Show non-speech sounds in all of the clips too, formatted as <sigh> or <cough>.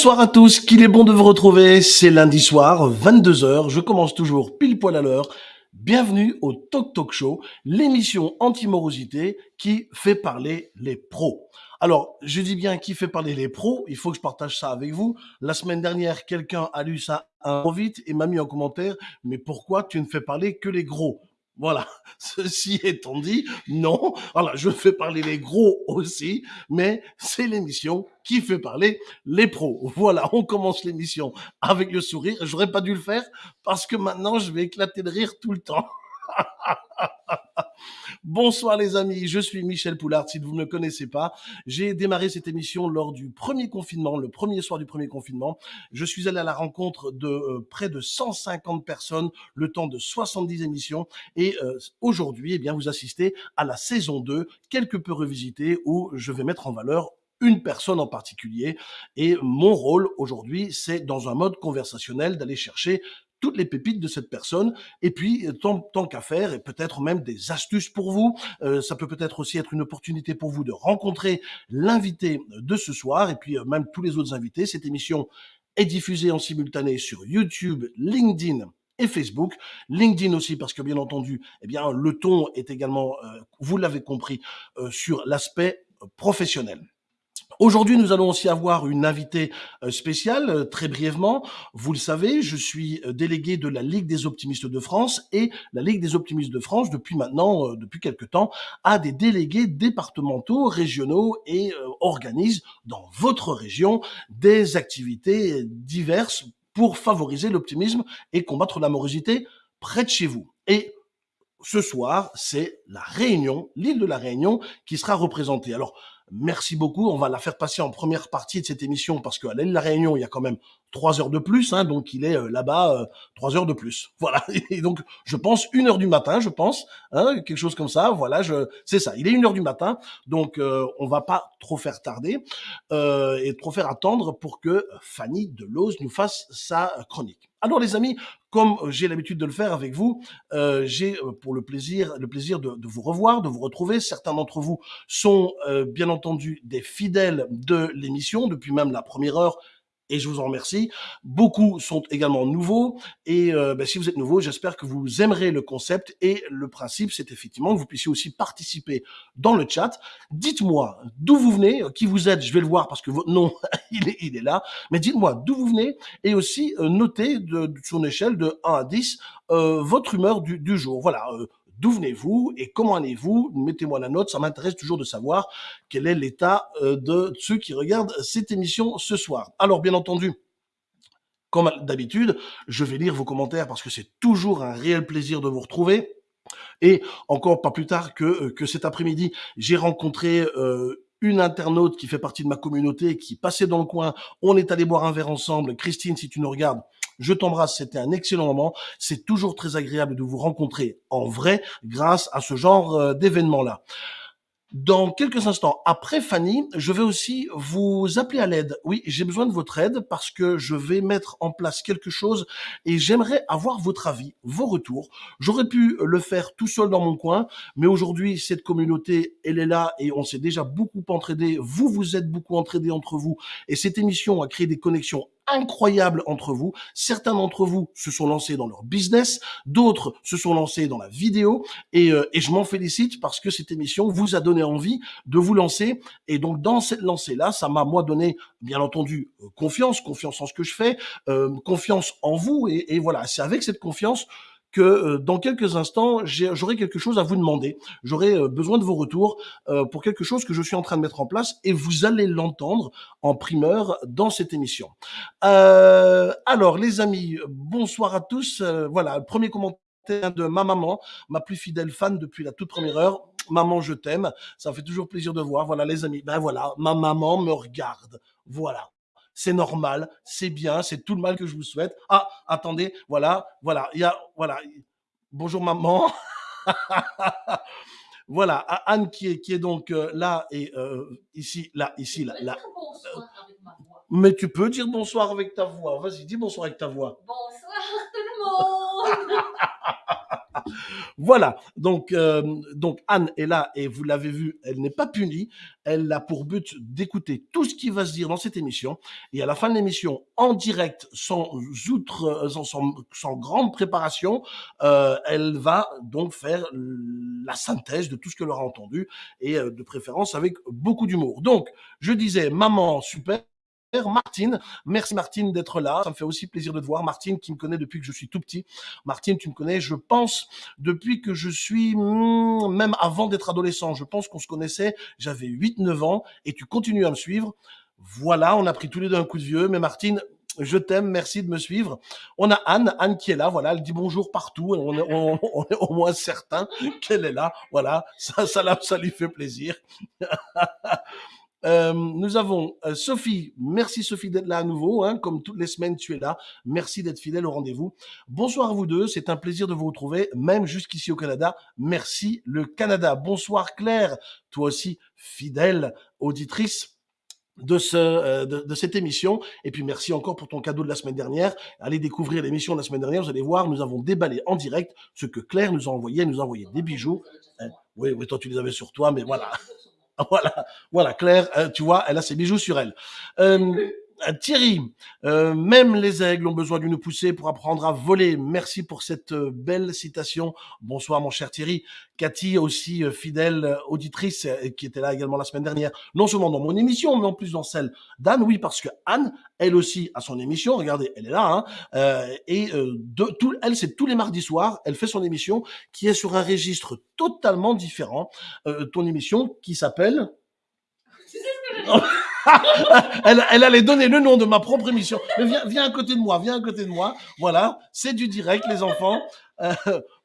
Bonsoir à tous, qu'il est bon de vous retrouver. C'est lundi soir, 22h. Je commence toujours pile poil à l'heure. Bienvenue au Talk Talk Show, l'émission anti-morosité qui fait parler les pros. Alors, je dis bien qui fait parler les pros, il faut que je partage ça avec vous. La semaine dernière, quelqu'un a lu ça un peu vite et m'a mis en commentaire, mais pourquoi tu ne fais parler que les gros? Voilà, <laughs> ceci étant dit, non, voilà, je fais parler les gros aussi, mais c'est l'émission qui fait parler les pros. Voilà, on commence l'émission avec le sourire. J'aurais pas dû le faire parce que maintenant je vais éclater de rire tout le temps. <laughs> Bonsoir les amis, je suis Michel Poulard, si vous ne me connaissez pas. J'ai démarré cette émission lors du premier confinement, le premier soir du premier confinement. Je suis allé à la rencontre de euh, près de 150 personnes, le temps de 70 émissions. Et euh, aujourd'hui, eh bien, vous assistez à la saison 2, quelque peu revisitée, où je vais mettre en valeur une personne en particulier. Et mon rôle aujourd'hui, c'est dans un mode conversationnel d'aller chercher toutes les pépites de cette personne. Et puis, euh, tant, tant qu'à faire, et peut-être même des astuces pour vous. Euh, ça peut peut-être aussi être une opportunité pour vous de rencontrer l'invité de ce soir, et puis euh, même tous les autres invités. Cette émission est diffusée en simultané sur YouTube, LinkedIn et Facebook. LinkedIn aussi, parce que bien entendu, eh bien, le ton est également, vous l'avez compris, sur l'aspect professionnel. Aujourd'hui, nous allons aussi avoir une invitée euh, spéciale, euh, très brièvement. Vous le savez, je suis euh, délégué de la Ligue des optimistes de France et la Ligue des optimistes de France, depuis maintenant, depuis quelque temps, a des délégués départementaux, régionaux et organise dans votre région des activités diverses pour favoriser l'optimisme et combattre la morosité près de chez vous. Et ce soir, c'est la Réunion, l'île de la Réunion, qui sera représentée. Alors, Merci beaucoup. On va la faire passer en première partie de cette émission parce qu'à l'île de la Réunion, il y a quand même trois heures de plus, hein, donc il est euh, là-bas euh, trois heures de plus. <laughs> Voilà. Et donc, je pense une heure du matin, je pense, hein, quelque chose comme ça. Voilà, je, c'est ça. Il est une heure du matin, donc euh, on va pas trop faire tarder euh, et trop faire attendre pour que Fanny Delose nous fasse sa chronique. Alors les amis, comme j'ai l'habitude de le faire avec vous, euh, j'ai pour le plaisir, le plaisir de, vous revoir, de vous retrouver. Certains d'entre vous sont euh, bien entendu des fidèles de l'émission depuis même la première heure et je vous en remercie. Beaucoup sont également nouveaux et euh, ben, si vous êtes nouveau, j'espère que vous aimerez le concept et le principe, c'est effectivement que vous puissiez aussi participer dans le chat. Dites-moi d'où vous venez, qui vous êtes, je vais le voir parce que votre nom, <laughs> il est, il est là, mais dites-moi d'où vous venez et aussi euh, notez de, sur une échelle de 1 à 10 euh, votre humeur du, du jour. Voilà, euh, D'où venez-vous et comment allez-vous? Mettez-moi la note, ça m'intéresse toujours de savoir quel est l'état euh, de ceux qui regardent cette émission ce soir. Alors, bien entendu, comme d'habitude, je vais lire vos commentaires parce que c'est toujours un réel plaisir de vous retrouver. Et encore pas plus tard que, euh, que cet après-midi, j'ai rencontré euh, une internaute qui fait partie de ma communauté, qui passait dans le coin. On est allé boire un verre ensemble. Christine, si tu nous regardes, je t'embrasse, c'était un excellent moment. C'est toujours très agréable de vous rencontrer en vrai grâce à ce genre euh, d'événement-là. Dans quelques instants, après Fanny, je vais aussi vous appeler à l'aide. Oui, j'ai besoin de votre aide parce que je vais mettre en place quelque chose et j'aimerais avoir votre avis, vos retours. J'aurais pu le faire tout seul dans mon coin, mais aujourd'hui, cette communauté, elle est là et on s'est déjà beaucoup entraidé. Vous, vous êtes beaucoup entraidés entre vous et cette émission a créé des connexions incroyable entre vous. Certains d'entre vous se sont lancés dans leur business, d'autres se sont lancés dans la vidéo et, euh, et je m'en félicite parce que cette émission vous a donné envie de vous lancer et donc dans cette lancée-là, ça m'a moi donné bien entendu euh, confiance, confiance en ce que je fais, euh, confiance en vous et, et voilà, c'est avec cette confiance que euh, dans quelques instants, j'aurai quelque chose à vous demander. J'aurai euh, besoin de vos retours euh, pour quelque chose que je suis en train de mettre en place et vous allez l'entendre en primeur dans cette émission. alors, les amis, bonsoir à tous. voilà, premier commentaire de ma maman, ma plus fidèle fan depuis la toute première heure. Maman, je t'aime. Ça fait toujours plaisir de voir. Voilà, les amis. Ben voilà, ma maman me regarde. Voilà c'est normal, c'est bien, c'est tout le mal que je vous souhaite. Ah, attendez, voilà, voilà, il y a, voilà, bonjour maman. <laughs> voilà, Anne qui est, qui est donc euh, là et euh, ici, là, ici, là, là. Mais tu peux dire bonsoir avec ta voix. Vas-y, dis bonsoir avec ta voix. Bonsoir tout le monde. <laughs> Voilà, donc, euh, donc Anne est là et vous l'avez vu, elle n'est pas punie. Elle a pour but d'écouter tout ce qui va se dire dans cette émission. Et à la fin de l'émission, en direct, sans outre, euh, sans, sans, grande préparation, euh, elle va donc faire la synthèse de tout ce qu'elle aura entendu et euh, de préférence avec beaucoup d'humour. Donc, je disais, maman, super. Martine. Merci Martine d'être là. Ça me fait aussi plaisir de te voir. Martine qui me connaît depuis que je suis tout petit. Martine, tu me connais, je pense, depuis que je suis, hmm, même avant d'être adolescent. Je pense qu'on se connaissait. J'avais 8-9 ans et tu continues à me suivre. Voilà, on a pris tous les deux un coup de vieux. Mais Martine, je t'aime, merci de me suivre. On a Anne, Anne qui est là, voilà, elle dit bonjour partout, on est, on, est au moins certain qu'elle est là, voilà, ça, ça, ça lui fait plaisir. <laughs> Euh, nous avons euh, Sophie. Merci Sophie d'être là à nouveau. Hein, comme toutes les semaines, tu es là. Merci d'être fidèle au rendez-vous. Bonsoir à vous deux. C'est un plaisir de vous retrouver, même jusqu'ici au Canada. Merci le Canada. Bonsoir Claire. Toi aussi, fidèle auditrice de, ce, euh, de, de, cette émission. Et puis merci encore pour ton cadeau de la semaine dernière. Allez découvrir l'émission de la semaine dernière. Vous allez voir, nous avons déballé en direct ce que Claire nous a envoyé. Nous a envoyé des bijoux. Oui, oui, toi tu les avais sur toi, mais voilà. <laughs> Voilà, voilà, Claire, euh, tu vois, elle a ses bijoux sur elle. Euh, Thierry, euh, même les aigles ont besoin d'une poussée pour apprendre à voler. Merci pour cette euh, belle citation. Bonsoir mon cher Thierry. Cathy, aussi fidèle auditrice, qui était là également la semaine dernière, non seulement dans mon émission, mais en plus dans celle d'Anne. Oui, parce que Anne, elle aussi, a son émission. Regardez, elle est là. Hein, euh, et elle, c'est tous les mardis soirs, elle fait son émission qui est sur un registre totalement différent. ton émission qui s'appelle... <laughs> <laughs> elle, elle, allait donner le nom de ma propre émission. Mais viens, viens à côté de moi, viens à côté de moi. Voilà, c'est du direct, les enfants. Euh,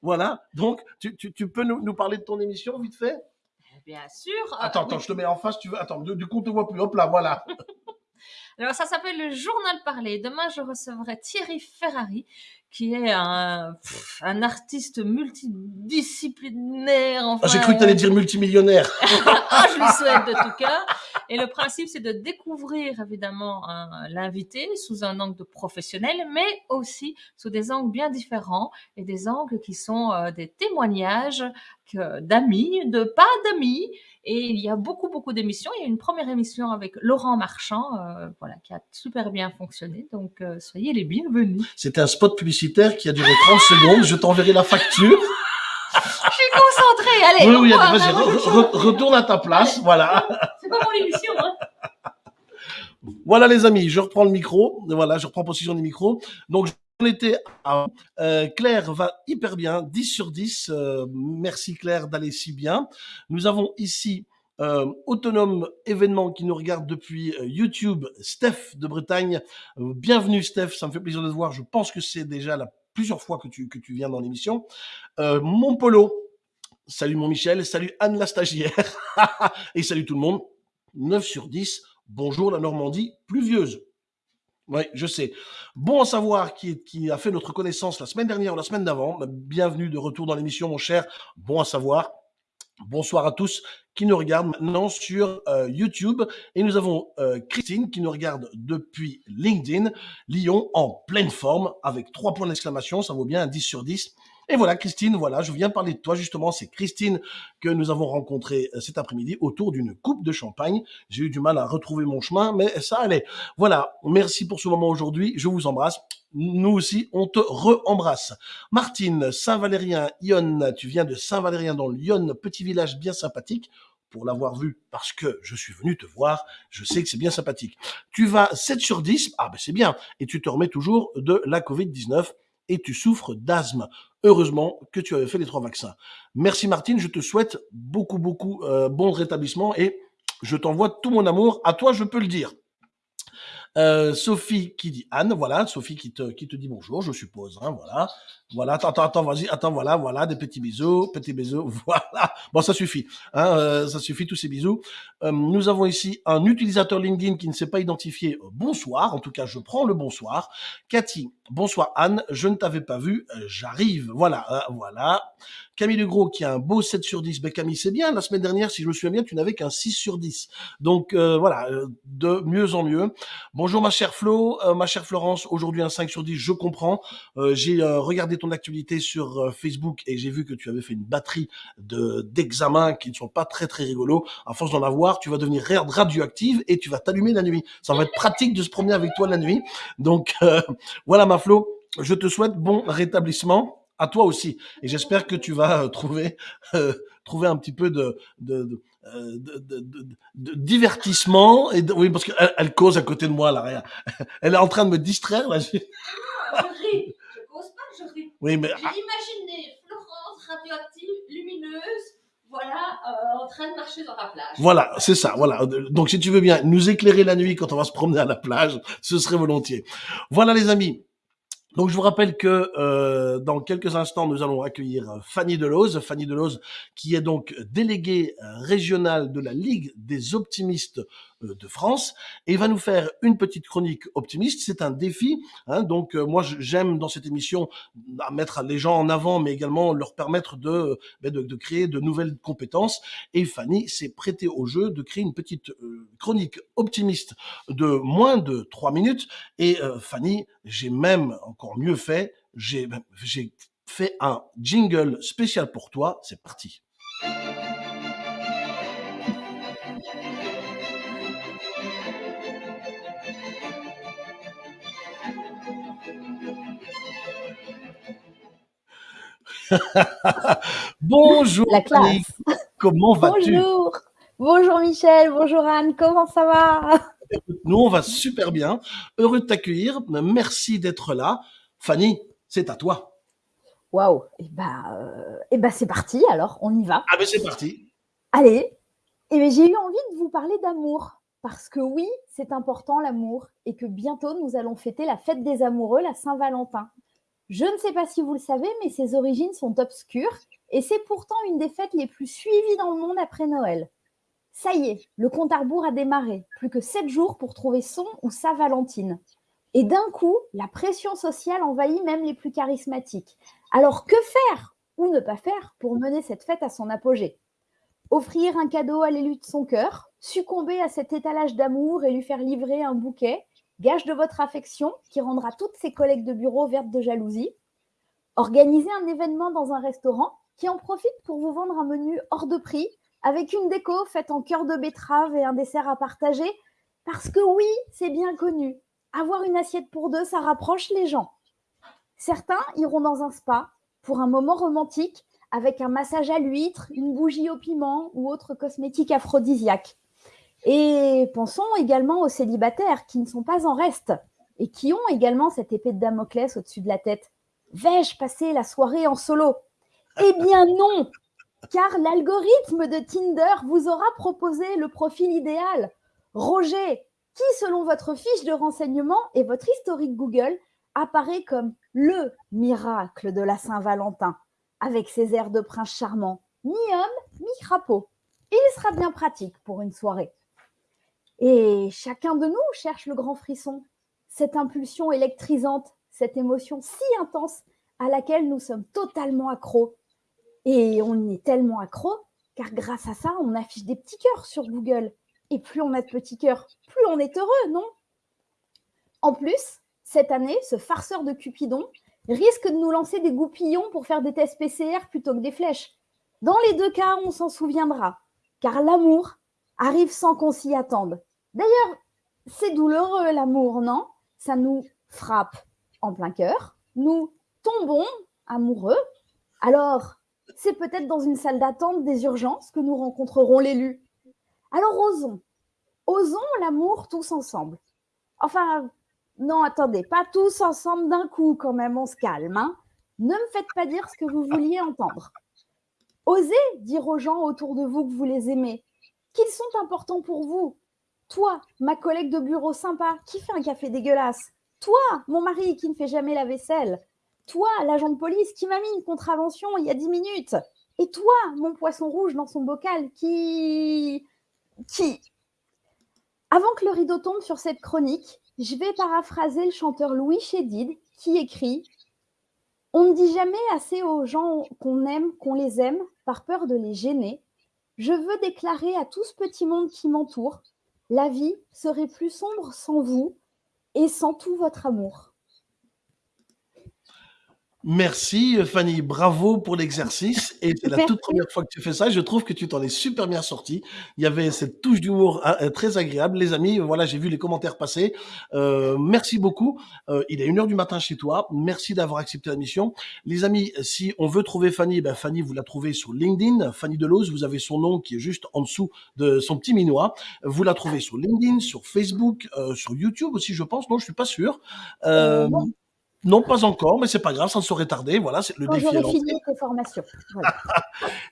voilà, donc tu, tu, tu peux nous, nous, parler de ton émission vite fait? Bien sûr. Attends, attends, je te mets en face, tu veux. Attends, du coup, on te voit plus. Hop là, voilà. <laughs> Alors, ça s'appelle le journal parlé. Demain, je recevrai Thierry Ferrari, qui est un, un artiste multidisciplinaire. Enfin, ah, J'ai cru que tu allais dire multimillionnaire. <laughs> ah, je lui souhaite de tout cœur. Et le principe, c'est de découvrir évidemment l'invité sous un angle de professionnel, mais aussi sous des angles bien différents et des angles qui sont euh, des témoignages d'amis, de pas d'amis. Et il y a beaucoup, beaucoup d'émissions. Il y a une première émission avec Laurent Marchand, euh, voilà, qui a super bien fonctionné. Donc, euh, soyez les bienvenus. C'était un spot publicitaire qui a duré 30 secondes. Je t'enverrai la facture. Je suis concentrée. Allez, oui, oui, vas-y, re, retourne à ta place. Voilà. C'est pas mon émission, hein. Voilà les amis, je reprends le micro. Voilà, je reprends position du micro. Donc on était à, euh, Claire va hyper bien, 10 sur 10. Euh, merci Claire d'aller si bien. Nous avons ici euh, autonome événement qui nous regarde depuis euh, YouTube, Steph de Bretagne. Euh, bienvenue Steph, ça me fait plaisir de te voir. Je pense que c'est déjà la plusieurs fois que tu, que tu viens dans l'émission. mon polo, salut mon Michel, salut Anne la stagiaire <laughs> et salut tout le monde. 9 sur 10. Bonjour la Normandie pluvieuse. Oui, je sais. Bon à savoir qui, qui a fait notre connaissance la semaine dernière ou la semaine d'avant. Bienvenue de retour dans l'émission, mon cher. Bon à savoir. Bonsoir à tous qui nous regardent maintenant sur euh, YouTube. Et nous avons euh, Christine qui nous regarde depuis LinkedIn. Lyon en pleine forme avec trois points d'exclamation. Ça vaut bien un 10 sur 10. Et voilà, Christine, voilà, je viens parler de toi justement. C'est Christine que nous avons rencontrée euh, cet après-midi autour d'une coupe de champagne. J'ai eu du mal à retrouver mon chemin, mais ça allait. Voilà, merci pour ce moment aujourd'hui. Je vous embrasse. Nous aussi, on te re-embrasse. Martine, Saint-Valérien, Yonne, tu viens de Saint-Valérien dans le Lyon, petit village bien sympathique pour l'avoir vu parce que je suis venu te voir, je sais que c'est bien sympathique. Tu vas 7 sur 10, ah ben c'est bien, et tu te remets toujours de la Covid-19 et tu souffres d'asthme. Heureusement que tu avais fait les trois vaccins. Merci Martine, je te souhaite beaucoup, beaucoup euh, bon rétablissement et je t'envoie tout mon amour. À toi, je peux le dire. Euh, Sophie qui dit Anne, voilà, Sophie qui te, qui te dit bonjour, je suppose, hein, voilà. Voilà, attends, attends, attends, vas-y, attends, voilà, voilà, des petits bisous, petits bisous, <laughs> voilà. Bon, ça suffit, hein, euh, ça suffit, tous ces bisous. Euh, nous avons ici un utilisateur LinkedIn qui ne s'est pas identifié. Bonsoir, en tout cas, je prends le bonsoir. Cathy, bonsoir Anne, je ne t'avais pas vu, j'arrive, voilà, voilà. Camille Legros qui a un beau 7 sur 10. Ben Camille, c'est bien. La semaine dernière, si je me souviens bien, tu n'avais qu'un 6 sur 10. Donc voilà, de mieux en mieux. Bonjour ma chère Flo, euh, ma chère Florence, aujourd'hui un 5 sur 10, je comprends. Euh, j'ai euh, regardé ton actualité sur Facebook et j'ai vu que tu avais fait une batterie de d'examens qui ne sont pas très très rigolos. À force d'en avoir, tu vas devenir ra- radioactive et tu vas t'allumer la nuit. Ça va être pratique de se promener avec toi la nuit. Donc voilà ma Flo, je te souhaite bon rétablissement à toi aussi et j'espère que tu vas euh, trouver euh, trouver un petit peu de de, de euh, de, de, de- de divertissement et oui parce qu'elle elle cause à côté de moi là rien <laughs> elle est en train de me distraire là je- Je ris. Je cause pas, je ris. oui mais J'ai imaginé Florence radioactive, lumineuse, voilà, euh, en train de marcher dans la plage. Voilà, c'est ça. Voilà. Donc, si tu veux bien nous éclairer la nuit quand on va se promener à la plage, ce serait volontiers. Voilà, les amis. Donc, je vous rappelle que euh, dans quelques instants, nous allons accueillir euh, Fanny Deloze. Fanny Deloze, qui est donc déléguée euh, régionale de la Ligue des optimistes de France, et va nous faire une petite chronique optimiste. C'est un défi. Hein, donc, euh, moi, j'aime dans cette émission mettre les gens en avant, mais également leur permettre de, ben, de, créer de nouvelles compétences. Et Fanny s'est prêtée au jeu de créer une petite euh, chronique optimiste de moins de trois minutes. Et euh, Fanny, j'ai même encore mieux fait, j'ai fait un jingle spécial pour toi. C'est parti. <laughs> Bonjour La classe. comment vas-tu? Bonjour. Bonjour Michel, bonjour Anne, comment ça va? Nous, on va super bien. Heureux de t'accueillir. Merci d'être là. Fanny, c'est à toi. Waouh, et bah, euh, ben c'est parti alors, on y va. Ah ben c'est parti. Allez, eh ben, j'ai eu envie de vous parler d'amour. Parce que oui, c'est important l'amour et que bientôt nous allons fêter la fête des amoureux, la Saint-Valentin. Je ne sais pas si vous le savez, mais ses origines sont obscures et c'est pourtant une des fêtes les plus suivies dans le monde après Noël. Ça y est, le compte à rebours a démarré. Plus que sept jours pour trouver son ou sa Valentine. Et d'un coup, la pression sociale envahit même les plus charismatiques. Alors que faire ou ne pas faire pour mener cette fête à son apogée? Offrir un cadeau à l'élu de son cœur, succomber à cet étalage d'amour et lui faire livrer un bouquet, gage de votre affection qui rendra toutes ses collègues de bureau vertes de jalousie. Organiser un événement dans un restaurant qui en profite pour vous vendre un menu hors de prix avec une déco faite en cœur de betterave et un dessert à partager. Parce que oui, c'est bien connu. Avoir une assiette pour deux, ça rapproche les gens. Certains iront dans un spa pour un moment romantique avec un massage à l'huître, une bougie au piment ou autre cosmétique aphrodisiaque. Et pensons également aux célibataires qui ne sont pas en reste et qui ont également cette épée de Damoclès au-dessus de la tête. Vais-je passer la soirée en solo? Eh bien <laughs> non car l'algorithme de Tinder vous aura proposé le profil idéal. Roger, qui selon votre fiche de renseignement et votre historique Google apparaît comme le miracle de la Saint-Valentin, avec ses airs de prince charmant, mi-homme, mi-crapaud. Il sera bien pratique pour une soirée. Et chacun de nous cherche le grand frisson, cette impulsion électrisante, cette émotion si intense à laquelle nous sommes totalement accros. Et on est tellement accro, car grâce à ça, on affiche des petits cœurs sur Google. Et plus on a de petits cœurs, plus on est heureux, non? En plus, cette année, ce farceur de Cupidon risque de nous lancer des goupillons pour faire des tests PCR plutôt que des flèches. Dans les deux cas, on s'en souviendra, car l'amour arrive sans qu'on s'y attende. D'ailleurs, c'est douloureux l'amour, non? Ça nous frappe en plein cœur, nous tombons amoureux. Alors, c'est peut-être dans une salle d'attente des urgences que nous rencontrerons l'élu. Alors osons, osons l'amour tous ensemble. Enfin, non, attendez, pas tous ensemble d'un coup quand même, on se calme. Hein ne me faites pas dire ce que vous vouliez entendre. Osez dire aux gens autour de vous que vous les aimez, qu'ils sont importants pour vous. Toi, ma collègue de bureau sympa qui fait un café dégueulasse. Toi, mon mari qui ne fait jamais la vaisselle. Toi, l'agent de police qui m'a mis une contravention il y a 10 minutes. Et toi, mon poisson rouge dans son bocal qui. qui. Avant que le rideau tombe sur cette chronique, je vais paraphraser le chanteur Louis Chédid qui écrit On ne dit jamais assez aux gens qu'on aime, qu'on les aime, par peur de les gêner. Je veux déclarer à tout ce petit monde qui m'entoure La vie serait plus sombre sans vous. et sans tout votre amour. Merci Fanny, bravo pour l'exercice et c'est la toute première fois que tu fais ça. Je trouve que tu t'en es super bien sorti. Il y avait cette touche d'humour hein, euh, très agréable. Les amis, voilà, j'ai vu les commentaires passer. Euh, merci beaucoup. Euh, il est une heure du matin chez toi. Merci d'avoir accepté la mission. Les amis, si on veut trouver Fanny, ben Fanny, vous la trouvez sur LinkedIn. Fanny Delose, vous avez son nom qui est juste en dessous de son petit minois. Vous la trouvez sur LinkedIn, sur Facebook, sur YouTube aussi, je pense. Non, je suis pas sûr. Euh, non, pas encore, mais c'est pas grave, ça ne saurait tarder. Voilà, c'est le Quand défi. j'aurai fini tes formations. Voilà.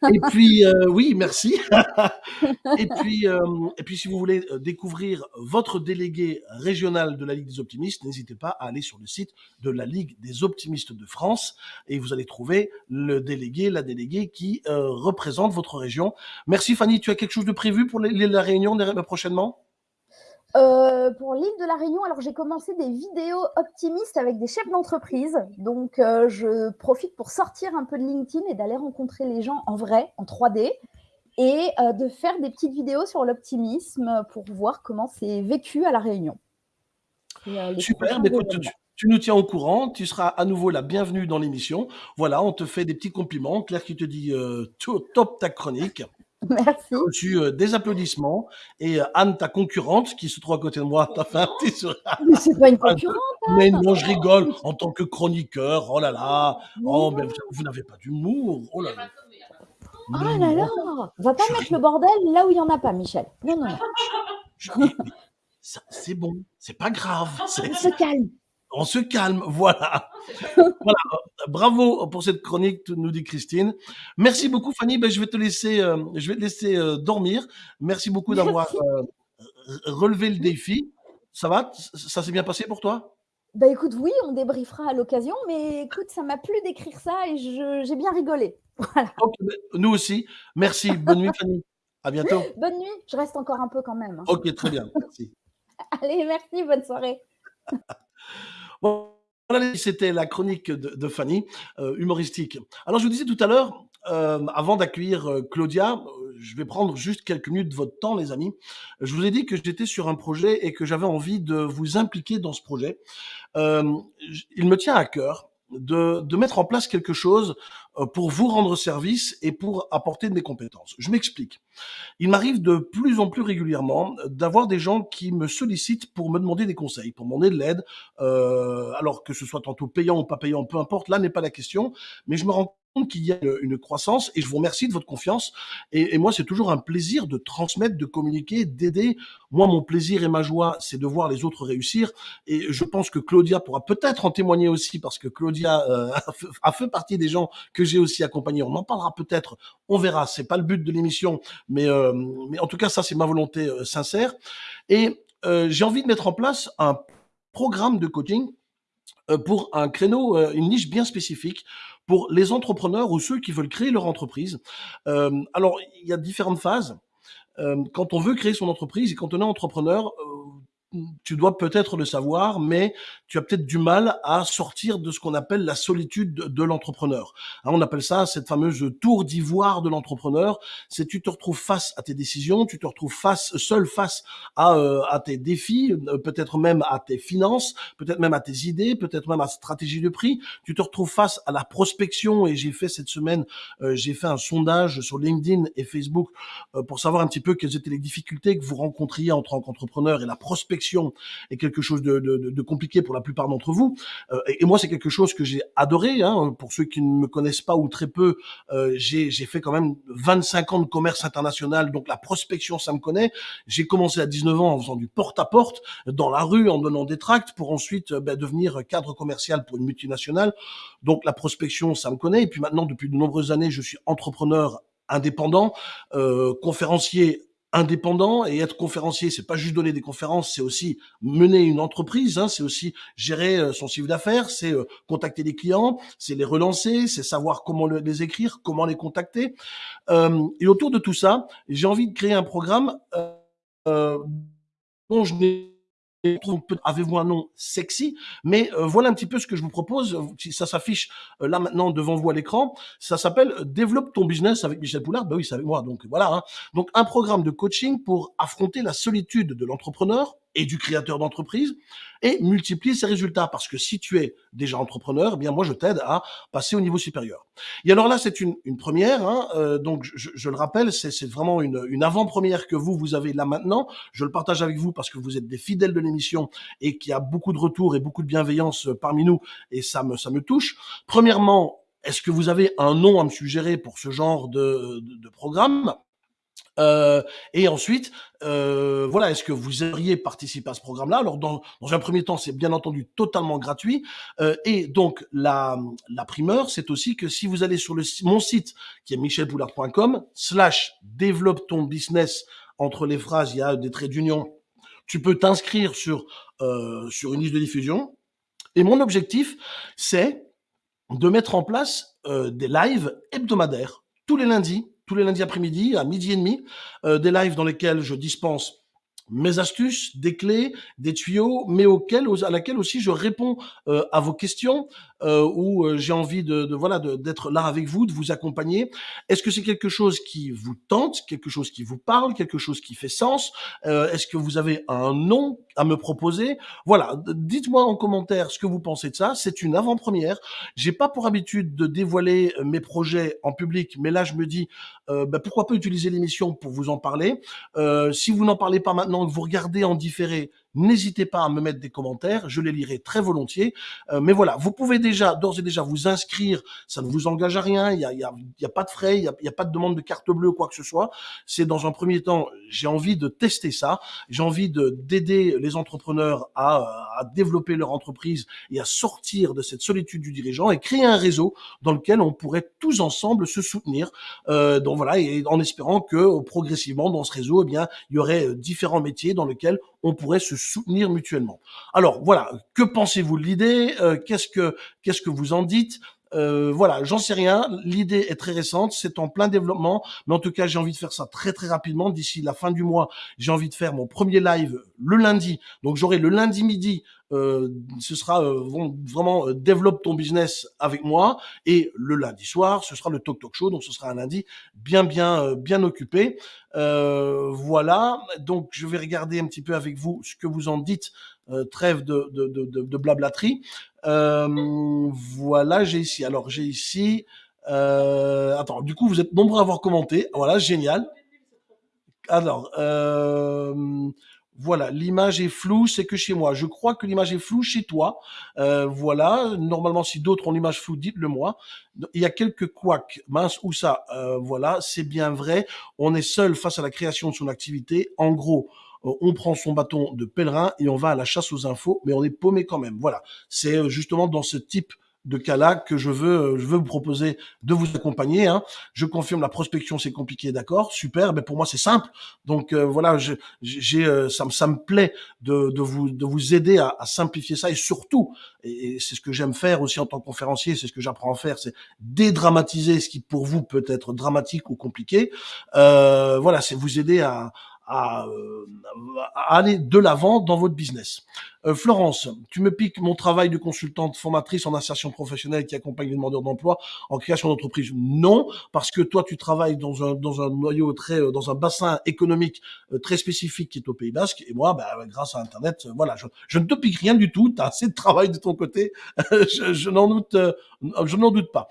<laughs> Et puis, euh, oui, merci. <laughs> et, puis, euh, et puis, si vous voulez euh, découvrir votre délégué régional de la Ligue des optimistes, n'hésitez pas à aller sur le site de la Ligue des optimistes de France et vous allez trouver le délégué, la déléguée qui euh, représente votre région. Merci Fanny, tu as quelque chose de prévu pour les- les- la réunion prochainement? Euh, pour l'île de la Réunion, alors j'ai commencé des vidéos optimistes avec des chefs d'entreprise. Donc, euh, je profite pour sortir un peu de LinkedIn et d'aller rencontrer les gens en vrai, en 3D, et euh, de faire des petites vidéos sur l'optimisme pour voir comment c'est vécu à la Réunion. Et, Super, bah, écoute, tu, tu nous tiens au courant, tu seras à nouveau la bienvenue dans l'émission. Voilà, on te fait des petits compliments. Claire qui te dit to- top ta chronique. <laughs> Merci. Tu as reçu euh, des applaudissements. Et euh, Anne, ta concurrente, qui se trouve à côté de moi, t'a fait un petit sourire. Mais c'est pas une concurrente. Mais non, je rigole en tant que chroniqueur. Oh là là. Oh, mais vous, vous n'avez pas d'humour. Oh là là. Oh là là, on va pas Je mettre le bordel là où il n'y en a pas, Michel. Non, non, non. C'est bon, c'est pas grave. On se calme. On se calme, <laughs> voilà. voilà. Bravo pour cette chronique, nous dit Christine. Merci beaucoup, Fanny. Ben, je vais te laisser, euh, je vais te laisser euh, dormir. Merci beaucoup d'avoir <laughs> euh, relevé le défi. Ça va? Ça s'est bien passé pour toi? Bah écoute, oui, on débriefera à l'occasion, mais écoute, ça m'a plu d'écrire ça et j'ai bien rigolé. <laughs> Voilà. Ben, Nous aussi. Merci. Bonne nuit, Fanny. À bientôt. Bonne nuit, je reste encore un peu quand même. hein. Ok, très bien. Merci. Allez, merci, bonne soirée. Voilà, c'était la chronique de, Fanny, euh, humoristique. Alors, je vous disais tout à l'heure, euh, avant d'accueillir euh, Claudia, euh, je vais prendre juste quelques minutes de votre temps, les amis. Je vous ai dit que j'étais sur un projet et que j'avais envie de vous impliquer dans ce projet. Il me tient à cœur de, de mettre en place quelque chose pour vous rendre service et pour apporter de mes compétences. Je m'explique. Il m'arrive de plus en plus régulièrement d'avoir des gens qui me sollicitent pour me demander des conseils, pour demander de l'aide, euh, alors que ce soit tantôt payant ou pas payant, peu importe, là n'est pas la question, mais je me rends compte qu'il y a une, croissance et je vous remercie de votre confiance. Et, moi, c'est toujours un plaisir de transmettre, de communiquer, d'aider. Moi, mon plaisir et ma joie, c'est de voir les autres réussir. Et je pense que Claudia pourra peut-être en témoigner aussi, parce que Claudia euh, <laughs> a fait partie des gens que j'ai aussi accompagnés. On en parlera peut-être, on verra. C'est pas le but de l'émission, mais, euh, mais en tout cas, ça, c'est ma volonté euh, sincère. Et euh, j'ai envie de mettre en place un programme de coaching pour un créneau, une niche bien spécifique pour les entrepreneurs ou ceux qui veulent créer leur entreprise. Alors, il y a différentes phases. Quand on veut créer son entreprise et quand on est entrepreneur, tu dois peut-être le savoir, mais tu as peut-être du mal à sortir de ce qu'on appelle la solitude de, l'entrepreneur. Hein, on appelle ça cette fameuse tour d'ivoire de l'entrepreneur. C'est tu te retrouves face à tes décisions, tu te retrouves face seul face à, euh, à tes défis, euh, peut-être même à tes finances, peut-être même à tes idées, peut-être même à ta stratégie de prix. Tu te retrouves face à la prospection et j'ai fait cette semaine, euh, j'ai fait un sondage sur LinkedIn et Facebook euh, pour savoir un petit peu quelles étaient les difficultés que vous rencontriez en tant qu'entrepreneur et la prospection est quelque chose de, compliqué pour la plupart d'entre vous. Euh, et, moi, c'est quelque chose que j'ai adoré. Hein. Pour ceux qui ne me connaissent pas ou très peu, euh, j'ai fait quand même 25 ans de commerce international, donc la prospection, ça me connaît. J'ai commencé à 19 ans en faisant du porte-à-porte -porte, dans la rue, en donnant des tracts, pour ensuite ben, devenir cadre commercial pour une multinationale. Donc la prospection, ça me connaît. Et puis maintenant, depuis de nombreuses années, je suis entrepreneur indépendant, euh, conférencier indépendant et être conférencier, c'est pas juste donner des conférences, c'est aussi mener une entreprise, hein, c'est aussi gérer euh, son chiffre d'affaires, c'est euh, contacter les clients, c'est les relancer, c'est savoir comment le, les écrire, comment les contacter. Euh, et autour de tout ça, j'ai envie de créer un programme euh, dont je n'ai avez-vous un nom sexy? Mais euh, voilà un petit peu ce que je vous propose. Ça s'affiche euh, là maintenant devant vous à l'écran. Ça s'appelle Développe ton business avec Michel Poulard. Ben oui, c'est avec moi. Donc voilà. Hein. Donc un programme de coaching pour affronter la solitude de l'entrepreneur et du créateur d'entreprise et multiplier ses résultats. Parce que si tu es déjà entrepreneur, eh bien moi je t'aide à passer au niveau supérieur. Et alors là, c'est une, une première. Hein, euh, donc je, je, le rappelle, c'est vraiment une, une avant-première que vous vous avez là maintenant. Je le partage avec vous parce que vous êtes des fidèles de l'émission et qu'il y a beaucoup de retours et beaucoup de bienveillance parmi nous et ça me ça me touche. Premièrement, est-ce que vous avez un nom à me suggérer pour ce genre de, de, de programme? Euh, et ensuite, euh, voilà, est-ce que vous auriez participé à ce programme-là? Alors, dans, dans, un premier temps, c'est bien entendu totalement gratuit. Euh, et donc, la, la primeur, c'est aussi que si vous allez sur le, mon site, qui est michelpoulard.com, slash développe ton business, entre les phrases, il y a des traits d'union, tu peux t'inscrire sur, euh, sur une liste de diffusion. Et mon objectif, c'est de mettre en place euh, des lives hebdomadaires tous les lundis tous les lundis après-midi à midi et demi, euh, des lives dans lesquels je dispense mes astuces, des clés, des tuyaux, mais auxquels, à laquelle aussi je réponds euh, à vos questions, euh, euh, j'ai envie de, voilà d'être là avec vous, de vous accompagner. Est-ce que c'est quelque chose qui vous tente, quelque chose qui vous parle, quelque chose qui fait sens euh, Est-ce que vous avez un nom à me proposer? Voilà, dites-moi en commentaire ce que vous pensez de ça. C'est une avant-première. J'ai pas pour habitude de dévoiler mes projets en public, mais là je me dis bah, pourquoi pas utiliser l'émission pour vous en parler? si vous n'en parlez pas maintenant, que vous regardez en différé, n'hésitez pas à me mettre des commentaires, je les lirai très volontiers. Euh, mais voilà, vous pouvez déjà, d'ores et déjà, vous inscrire, ça ne vous engage à rien, il n'y a, y a, y a, pas de frais, il n'y a, a, pas de demande de carte bleue, quoi que ce soit. C'est dans un premier temps, j'ai envie de tester ça, j'ai envie de d'aider les entrepreneurs à, à développer leur entreprise et à sortir de cette solitude du dirigeant et créer un réseau dans lequel on pourrait tous ensemble se soutenir. Euh, donc voilà, et en espérant que progressivement dans ce réseau, eh bien, il y aurait euh, différents métiers dans lesquels on pourrait se soutenir mutuellement. Alors voilà, que pensez-vous de l'idée euh, Qu'est-ce que qu'est-ce que vous en dites euh, voilà, j'en sais rien. L'idée est très récente, c'est en plein développement, mais en tout cas, j'ai envie de faire ça très très rapidement. D'ici la fin du mois, j'ai envie de faire mon premier live le lundi. Donc j'aurai le lundi midi ce sera euh, vraiment euh, développe ton business avec moi. Et le lundi soir ce sera le talk talk show. Donc ce sera un lundi bien bien bien occupé. Voilà. Donc je vais regarder un petit peu avec vous ce que vous en dites trêve de, de, de, de blablaterie. Voilà j'ai ici. Alors j'ai ici attends du coup vous êtes nombreux à avoir commenté. Voilà génial. Alors voilà, l'image est floue, c'est que chez moi. Je crois que l'image est floue chez toi. Euh, voilà, normalement, si d'autres ont l'image floue, dites-le moi. Il y a quelques couacs, mince, où ça? Euh, Voilà, c'est bien vrai. On est seul face à la création de son activité. En gros, euh, on prend son bâton de pèlerin et on va à la chasse aux infos, mais on est paumé quand même. Voilà, c'est euh, justement dans ce type de cas-là que je veux, euh, je veux vous proposer de vous accompagner. Hein. Je confirme la prospection, c'est compliqué, d'accord, super. Mais pour moi, c'est simple. Donc euh, voilà, j'ai, euh, ça, ça, me plaît de, de, vous, de vous aider à, à simplifier ça et surtout, et, c'est ce que j'aime faire aussi en tant que conférencier, c'est ce que j'apprends à faire, c'est dédramatiser ce qui pour vous peut être dramatique ou compliqué. voilà, c'est vous aider à, à, aller de l'avant dans votre business. Euh, Florence, tu me piques mon travail de consultante formatrice en insertion professionnelle qui accompagne les demandeurs d'emploi en création d'entreprise. Non, parce que toi, tu travailles dans un, dans un noyau très, euh, dans un bassin économique euh, très spécifique qui est au Pays Basque. Et moi, bah, grâce à Internet, voilà, je, je, ne te pique rien du tout. Tu as assez de travail de ton côté. je, je n'en doute, je n'en doute pas.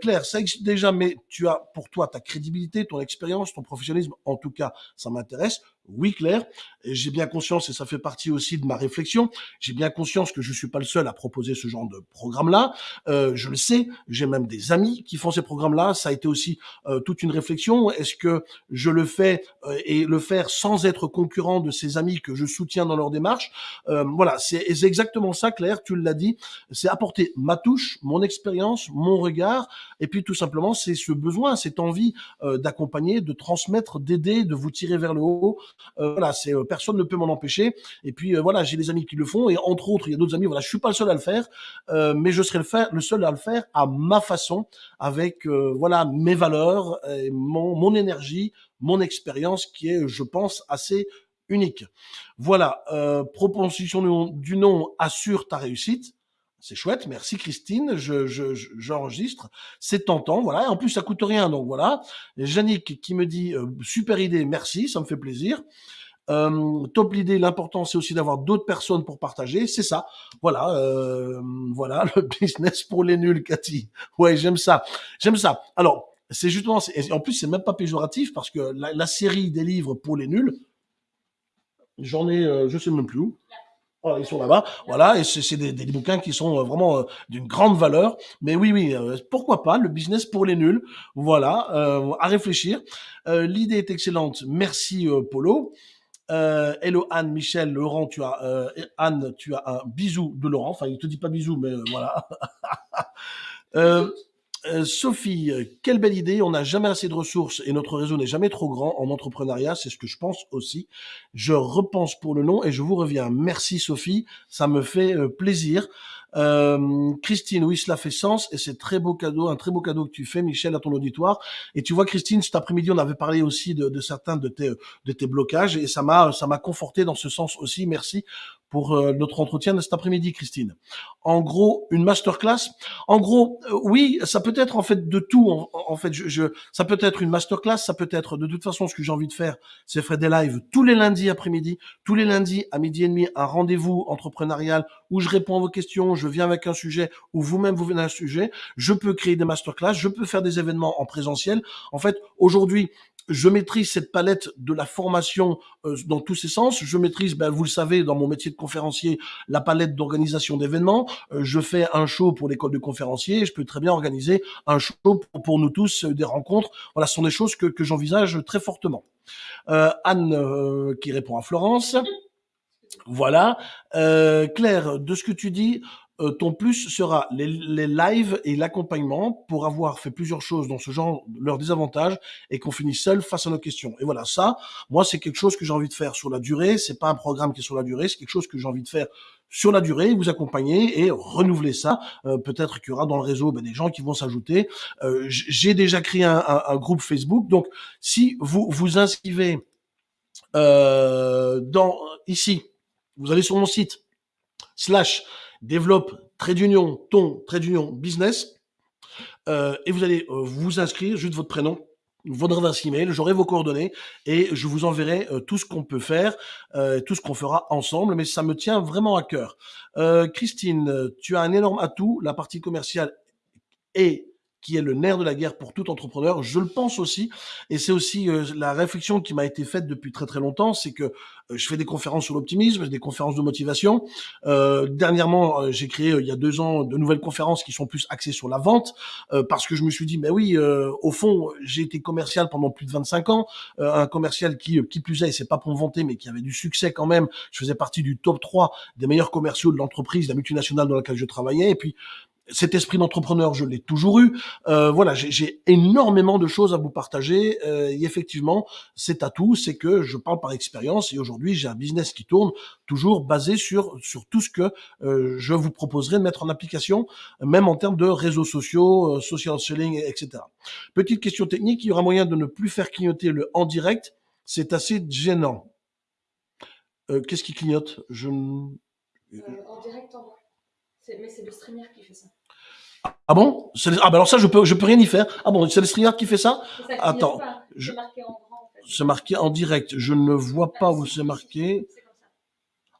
Claire, ça existe déjà, mais tu as pour toi ta crédibilité, ton expérience, ton professionnalisme. En tout cas, ça m'intéresse. Yes Oui, Claire, j'ai bien conscience, et ça fait partie aussi de ma réflexion, j'ai bien conscience que je suis pas le seul à proposer ce genre de programme-là. Euh, je le sais, j'ai même des amis qui font ces programmes-là. Ça a été aussi euh, toute une réflexion. Est-ce que je le fais euh, et le faire sans être concurrent de ces amis que je soutiens dans leur démarche? Euh, Voilà, c'est exactement ça, Claire, tu l'as dit. C'est apporter ma touche, mon expérience, mon regard, et puis tout simplement, c'est ce besoin, cette envie euh, d'accompagner, de transmettre, d'aider, de vous tirer vers le haut, voilà, c'est euh, personne ne peut m'en empêcher. Et puis euh, voilà, j'ai des amis qui le font et entre autres, il y a d'autres amis. Voilà, je suis pas le seul à le faire, mais je serai le seul à le faire à ma façon, avec voilà mes valeurs, mon, mon énergie, mon expérience qui est, je pense, assez unique. Voilà, euh, proposition du nom assure ta réussite. C'est chouette, merci Christine, je, j'enregistre, c'est tentant, voilà, en plus ça coûte rien, donc voilà. Yannick qui me dit euh, super idée, merci, ça me fait plaisir. Euh, top l'idée, l'important c'est aussi d'avoir d'autres personnes pour partager, c'est ça. Voilà, euh, voilà <laughs> le business pour les nuls, Cathy. Ouais, j'aime ça, j'aime ça. Alors, c'est justement, en plus c'est même pas péjoratif parce que la, la, série des livres pour les nuls, j'en ai, euh, je sais même plus où. Voilà, ils sont là-bas. Voilà, et c'est des, des, bouquins qui sont euh, vraiment euh, d'une grande valeur. Mais oui, oui, euh, pourquoi pas le business pour les nuls. Voilà, à réfléchir. L'idée est excellente. Merci Polo. hello Anne, Michel, Laurent, tu as Anne, tu as un bisou de Laurent. Enfin, il te dit pas bisou, mais voilà. <laughs> Euh, Sophie, quelle belle idée. On n'a jamais assez de ressources et notre réseau n'est jamais trop grand en entrepreneuriat. C'est ce que je pense aussi. Je repense pour le nom et je vous reviens. Merci Sophie. Ça me fait euh, plaisir. Euh, Christine, oui, cela fait sens et c'est très beau cadeau, un très beau cadeau que tu fais, Michel, à ton auditoire. Et tu vois, Christine, cet après-midi, on avait parlé aussi de, de certains de tes, de tes blocages et ça m'a, ça m'a conforté dans ce sens aussi. Merci pour euh, notre entretien de cet après-midi, Christine. En gros, une masterclass. En gros, euh, oui, ça peut être en fait de tout. En, en fait, je, je, ça peut être une masterclass, ça peut être de toute façon ce que j'ai envie de faire, c'est faire des lives tous les lundis après-midi, tous les lundis à midi et demi, un rendez-vous entrepreneurial où je réponds à vos questions, je viens avec un sujet ou vous-même vous venez un sujet. Je peux créer des masterclass, je peux faire des événements en présentiel. En fait, aujourd'hui, je maîtrise cette palette de la formation euh, dans tous ses sens. Je maîtrise, ben, vous le savez, dans mon métier de conférencier, la palette d'organisation d'événements. Euh, je fais un show pour l'école de conférencier. Je peux très bien organiser un show pour, pour nous tous, euh, des rencontres. Voilà, ce sont des choses que, que j'envisage très fortement. Anne qui répond à Florence. Voilà. Claire, de ce que tu dis, euh, ton plus sera les, les lives et l'accompagnement pour avoir fait plusieurs choses dans ce genre, leurs désavantages et qu'on finisse seul face à nos questions. Et voilà, ça, moi, c'est quelque chose que j'ai envie de faire sur la durée. C'est pas un programme qui est sur la durée, c'est quelque chose que j'ai envie de faire sur la durée, vous accompagner et renouveler ça. Euh, Peut-être qu'il y aura dans le réseau ben, des gens qui vont s'ajouter. Euh, j'ai déjà créé un, un, groupe Facebook, donc si vous vous inscrivez dans ici, vous allez sur mon site slash développe trait d'union, ton trait d'union business, euh, et vous allez euh, vous inscrire, juste votre prénom, votre adresse email, j'aurai vos coordonnées et je vous enverrai euh, tout ce qu'on peut faire, euh, tout ce qu'on fera ensemble, mais ça me tient vraiment à cœur. Christine, tu as un énorme atout, la partie commerciale est qui est le nerf de la guerre pour tout entrepreneur. Je le pense aussi, et c'est aussi euh, la réflexion qui m'a été faite depuis très très longtemps, c'est que euh, je fais des conférences sur l'optimisme, des conférences de motivation. Euh, dernièrement, euh, j'ai créé il y a deux ans de nouvelles conférences qui sont plus axées sur la vente, parce que je me suis dit, mais oui, au fond, j'ai été commercial pendant plus de 25 ans, un commercial qui, qui plus est, c'est pas pour vanter, mais qui avait du succès quand même. Je faisais partie du top 3 des meilleurs commerciaux de l'entreprise, la multinationale dans laquelle je travaillais, et puis cet esprit d'entrepreneur, je l'ai toujours eu. Euh, voilà, j'ai énormément de choses à vous partager. Euh, et effectivement, c'est à tout, c'est que je parle par expérience et aujourd'hui, j'ai un business qui tourne toujours basé sur sur tout ce que euh, je vous proposerai de mettre en application, même en termes de réseaux sociaux, euh, social selling, etc. Petite question technique, il y aura moyen de ne plus faire clignoter le en direct. C'est assez gênant. Euh, qu'est-ce qui clignote? Je en direct, mais c'est le streamer qui fait ça. Ah bon? Ah bah alors ça je peux je peux rien y faire. Ah bon c'est le streamer qui fait ça, ça Attends, c'est marqué en grand. En fait. C'est marqué en direct. Je ne vois pas où c'est marqué.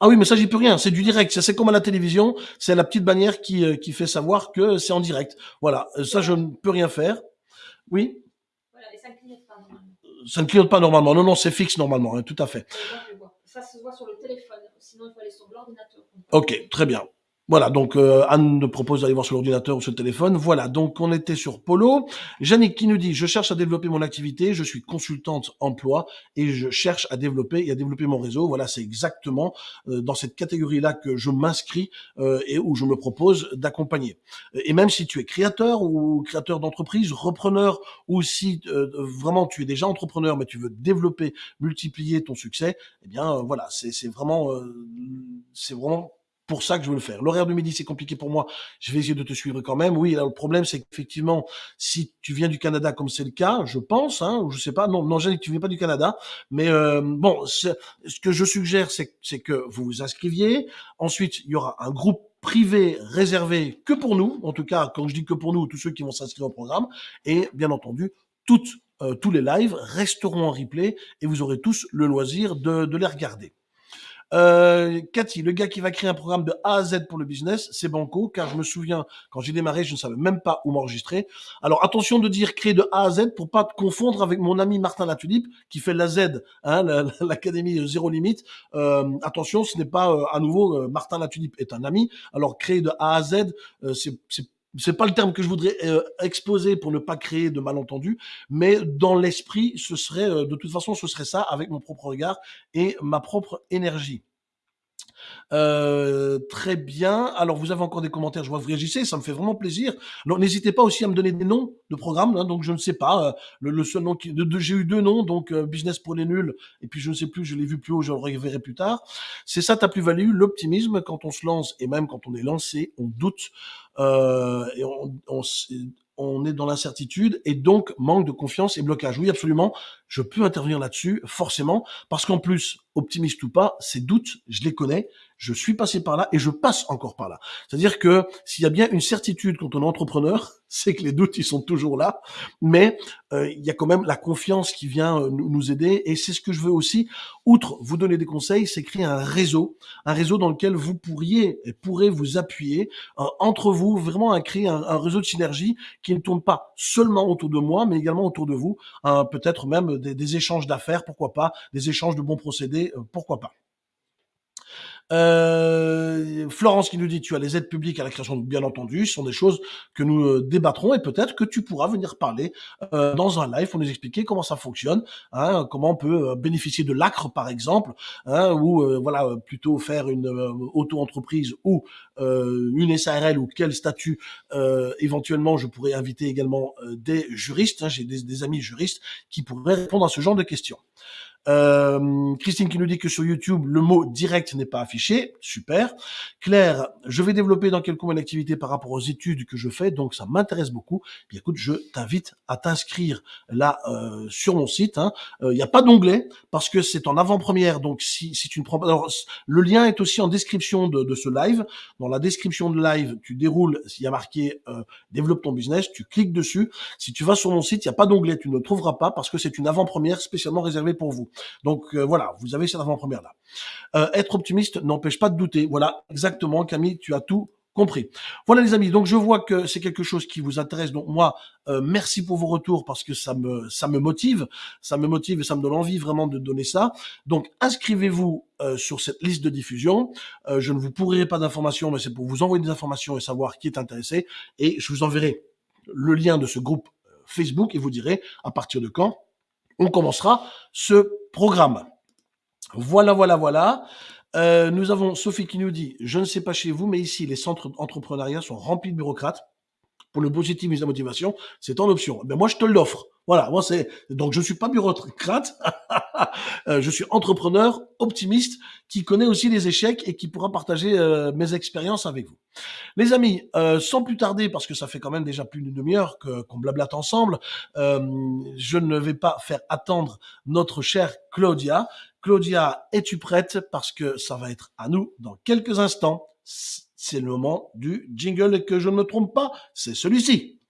Ah oui mais ça j'y peux rien. C'est du direct. C'est comme à la télévision. C'est la petite bannière qui euh, qui fait savoir que c'est en direct. Voilà. Ça je ne peux rien faire. Oui? Voilà et ça ne clignote pas normalement. Ça ne clignote pas normalement. Non non c'est fixe normalement. Hein, tout à fait. Ça se voit sur le téléphone. Sinon il faut aller sur l'ordinateur. Ok très bien. Voilà, donc euh, Anne nous propose d'aller voir sur l'ordinateur ou sur le téléphone. Voilà, donc on était sur Polo. Yannick qui nous dit, je cherche à développer mon activité, je suis consultante emploi et je cherche à développer et à développer mon réseau. Voilà, c'est exactement euh, dans cette catégorie-là que je m'inscris euh, et où je me propose d'accompagner. Et même si tu es créateur ou créateur d'entreprise, repreneur, ou si euh, vraiment tu es déjà entrepreneur mais tu veux développer, multiplier ton succès, eh bien euh, voilà, c'est vraiment, euh, c'est vraiment pour ça que je veux le faire. L'horaire de midi, c'est compliqué pour moi. Je vais essayer de te suivre quand même. Oui, là, le problème, c'est qu'effectivement, si tu viens du Canada, comme c'est le cas, je pense, hein, je sais pas, non, non, tu viens pas du Canada, mais euh, bon, ce que je suggère, c'est que vous vous inscriviez. Ensuite, il y aura un groupe privé réservé que pour nous, en tout cas, quand je dis que pour nous, tous ceux qui vont s'inscrire au programme, et bien entendu, toutes euh, tous les lives resteront en replay et vous aurez tous le loisir de, de les regarder. Euh, Cathy, le gars qui va créer un programme de A à Z pour le business, c'est Banco, car je me souviens, quand j'ai démarré, je ne savais même pas où m'enregistrer. Alors attention de dire créer de A à Z pour pas te confondre avec mon ami Martin Latulipe, qui fait la Z, hein, <laughs> l'académie Zéro Limite. Euh, attention, ce n'est pas euh, à nouveau, euh, Martin Latulipe est un ami. Alors créer de A à Z, euh, c'est c'est pas le terme que je voudrais exposer pour ne pas créer de malentendus, mais dans l'esprit, ce serait, de toute façon, ce serait ça avec mon propre regard et ma propre énergie. Euh, très bien. Alors, vous avez encore des commentaires, je vois que vous réagissez, ça me fait vraiment plaisir. N'hésitez pas aussi à me donner des noms de programmes. Hein, donc, je ne sais pas. Euh, le, seul nom qui, j'ai eu deux noms, donc euh, Business pour les nuls, et puis je ne sais plus, je l'ai vu plus haut, je le reverrai plus tard. C'est ça ta plus-value, l'optimisme. Quand on se lance, et même quand on est lancé, on doute. et on, on, on est dans l'incertitude et donc manque de confiance et blocage. Oui, absolument, je peux intervenir là-dessus, forcément, parce qu'en plus, optimiste ou pas, ces doutes, je les connais, je suis passé par là et je passe encore par là. C'est-à-dire que s'il y a bien une certitude quand on est entrepreneur, <laughs> c'est que les doutes, ils sont toujours là, mais euh, il y a quand même la confiance qui vient euh, nous aider et c'est ce que je veux aussi, outre vous donner des conseils, c'est créer un réseau, un réseau dans lequel vous pourriez et pourrez vous appuyer euh, entre vous, vraiment créer un, réseau de synergie qui ne tourne pas seulement autour de moi, mais également autour de vous, peut-être même des, des échanges d'affaires, pourquoi pas, des échanges de bons procédés, pourquoi pas. Euh, Florence qui nous dit tu as les aides publiques à la création, bien entendu, ce sont des choses que nous euh, débattrons et peut-être que tu pourras venir parler euh, dans un live pour nous expliquer comment ça fonctionne, hein, comment on peut bénéficier de l'ACRE par exemple, hein, ou voilà plutôt faire une auto-entreprise ou une SARL ou quel statut éventuellement je pourrais inviter également des juristes, hein, j'ai des amis juristes qui pourraient répondre à ce genre de questions. Euh, Christine qui nous dit que sur YouTube, le mot direct n'est pas affiché. Super. Claire, je vais développer dans quelques mois l'activité par rapport aux études que je fais, donc ça m'intéresse beaucoup. Puis écoute, je t'invite à t'inscrire là euh, sur mon site. Hein. Euh, il n'y a pas d'onglet parce que c'est en avant-première. Donc si, si tu ne prends pas... Alors, le lien est aussi en description de, de, ce live. Dans la description de live, tu déroules, s'il y a marqué euh, développe ton business, tu cliques dessus. Si tu vas sur mon site, il n'y a pas d'onglet, tu ne le trouveras pas parce que c'est une avant-première spécialement réservée pour vous. Donc euh, voilà, vous avez cette avant-première là. Euh, être optimiste n'empêche pas de douter. Voilà, exactement, Camille, tu as tout compris. Voilà les amis, donc je vois que c'est quelque chose qui vous intéresse. Donc moi, euh, merci pour vos retours parce que ça me ça me motive, ça me motive et ça me donne envie vraiment de donner ça. Donc inscrivez-vous sur cette liste de diffusion. je ne vous pourrai pas d'informations, mais c'est pour vous envoyer des informations et savoir qui est intéressé. Et je vous enverrai le lien de ce groupe Facebook et vous direz à partir de quand on commencera ce programme. Voilà, voilà, voilà. Euh, nous avons Sophie qui nous dit, je ne sais pas chez vous, mais ici, les centres d'entrepreneuriat sont remplis de bureaucrates. Pour le positivisme et la motivation, c'est en option. Mais moi, je te l'offre. Voilà, moi c'est donc je suis pas bureaucrate, <laughs> euh, je suis entrepreneur optimiste qui connaît aussi les échecs et qui pourra partager euh, mes expériences avec vous. Les amis, euh, sans plus tarder parce que ça fait quand même déjà plus d'une demi-heure qu'on blablate ensemble, je ne vais pas faire attendre notre chère Claudia. Claudia, es-tu prête? Parce que ça va être à nous dans quelques instants. C'est le moment du jingle et que je ne me trompe pas, c'est celui-ci.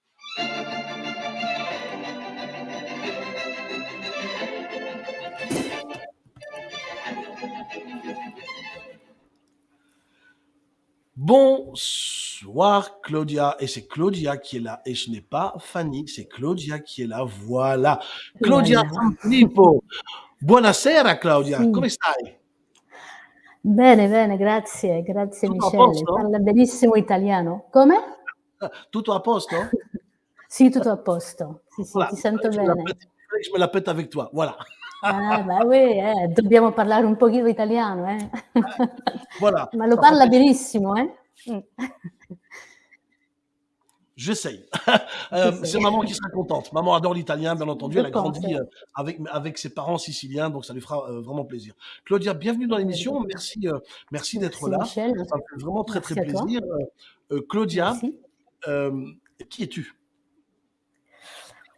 Bonsoir Claudia, et c'est Claudia qui est là, et ce n'est pas Fanny, c'est Claudia qui est là, voilà. Claudia Filippo, buonasera Claudia, sì. come stai? Bene, bene, grazie, grazie Tutto Michele, parla benissimo italiano. Come? Tutto a posto? sì, tutto a posto, sì, sì, voilà. ti sento je bene. Je me la pète avec toi, voilà. Ah, bah oui, eh, dobbiamo parlare un pochino italiano, eh. Voilà. <laughs> Ma lo parla benissimo, eh. Mm. J'essaye. <laughs> euh, c'est maman qui sera contente. Maman adore l'italien, bien entendu. Elle a grandi euh, avec, avec ses parents siciliens, donc ça lui fera euh, vraiment plaisir. Claudia, bienvenue dans l'émission. Merci, euh, merci d'être là. Michel. Ça me fait vraiment très, très plaisir. Claudia, qui es-tu?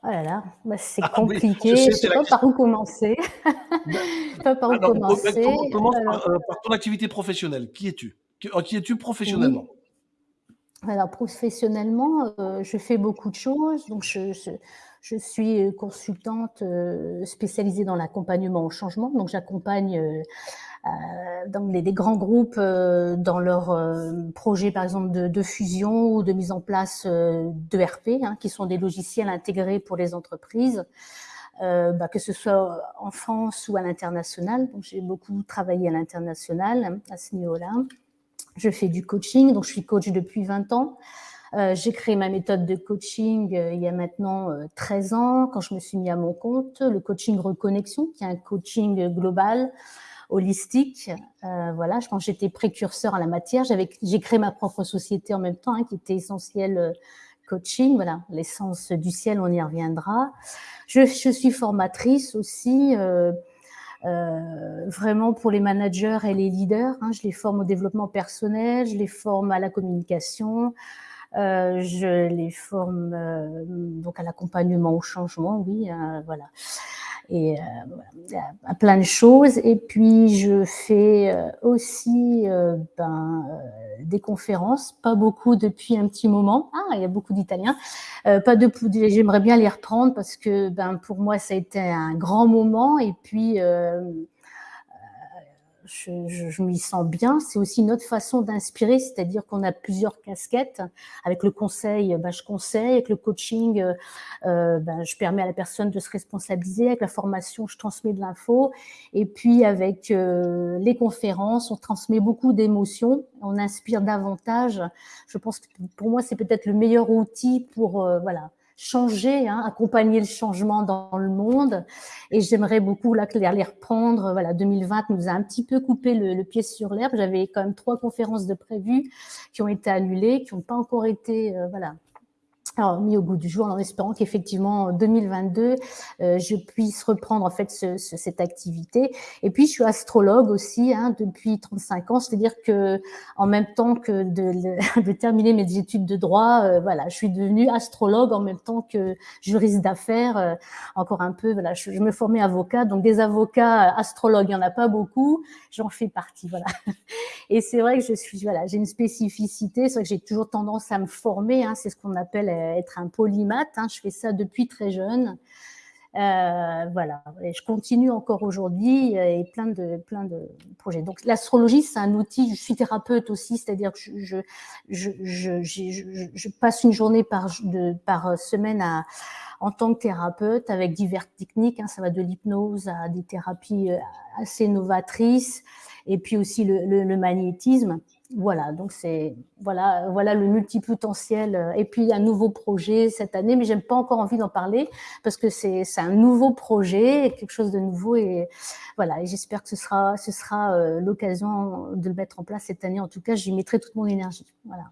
Oh là là, bah, c'est ah compliqué, je ne sais, pas par où commencer. <laughs> je sais pas par où commencer. Commence par, euh, par, ton activité professionnelle. Qui es-tu? Qui, qui es-tu professionnellement? Professionnellement, je fais beaucoup de choses. Donc, je, suis consultante spécialisée dans l'accompagnement au changement. Donc, j'accompagne les, grands groupes dans leurs projets, par exemple, de, fusion ou de mise en place d'ERP, hein, qui sont des logiciels intégrés pour les entreprises. Euh, bah, que ce soit en France ou à l'international. Donc, j'ai beaucoup travaillé à l'international à ce niveau-là. Je fais du coaching, donc je suis coach depuis 20 ans. Euh, j'ai créé ma méthode de coaching euh, il y a maintenant 13 ans, quand je me suis mis à mon compte, le coaching Reconnexion, qui est un coaching global, holistique. voilà, je pense que j'étais précurseur à la matière. J'ai créé ma propre société en même temps, hein, qui était essentielle coaching. Voilà, l'essence du ciel, on y reviendra. Je, suis formatrice aussi. Euh, euh, vraiment pour les managers et les leaders. Hein. je les forme au développement personnel, je les forme à la communication, euh, je les forme donc à l'accompagnement au changement, oui, voilà et euh, à plein de choses. Et puis je fais euh, aussi euh, ben, des conférences, pas beaucoup depuis un petit moment. Ah, il y a beaucoup d'Italiens. pas de, j'aimerais bien les reprendre parce que ben pour moi ça a été un grand moment. Et puis je, je, je m'y sens bien. C'est aussi une autre façon d'inspirer, c'est-à-dire qu'on a plusieurs casquettes. Avec le conseil, ben, je conseille. Avec le coaching, euh, euh, ben, je permets à la personne de se responsabiliser. Avec la formation, je transmets de l'info. Et puis avec euh, les conférences, on transmet beaucoup d'émotions. On inspire davantage. Je pense que pour moi, c'est peut-être le meilleur outil pour voilà changer, hein, accompagner le changement dans le monde. Et j'aimerais beaucoup là, les reprendre. Voilà, 2020 nous a un petit peu coupé le, pied sur l'herbe. J'avais quand même trois conférences de prévues qui ont été annulées, qui n'ont pas encore été euh, voilà, alors, mis au goût du jour en espérant qu'effectivement en 2022 euh, je puisse reprendre en fait ce, cette activité. Et puis je suis astrologue aussi hein, depuis 35 ans. C'est-à-dire que en même temps que de, <laughs> de terminer mes études de droit euh, voilà je suis devenue astrologue en même temps que juriste d'affaires euh, encore un peu voilà je, me formais avocat. Donc des avocats astrologues il y en a pas beaucoup. J'en fais partie voilà. <laughs> Et c'est vrai que je suis voilà j'ai une spécificité. C'est vrai que j'ai toujours tendance à me former hein, c'est ce qu'on appelle être un polymath. Hein. Je fais ça depuis très jeune. Euh, voilà, je continue encore aujourd'hui euh, et plein de plein de projets. Donc l'astrologie, c'est un outil. Je suis thérapeute aussi, c'est-à-dire que je passe une journée par semaine en tant que thérapeute avec diverses techniques. Hein, ça va de l'hypnose à des thérapies euh, assez novatrices et puis aussi le magnétisme. Voilà, donc c'est voilà, voilà le multipotentiel. Euh, et puis un nouveau projet cette année, mais j'aime pas encore envie d'en parler parce que c'est un nouveau projet, quelque chose de nouveau et voilà. Et j'espère que ce sera ce sera euh, l'occasion de le mettre en place cette année. En tout cas, j'y mettrai toute mon énergie. Voilà.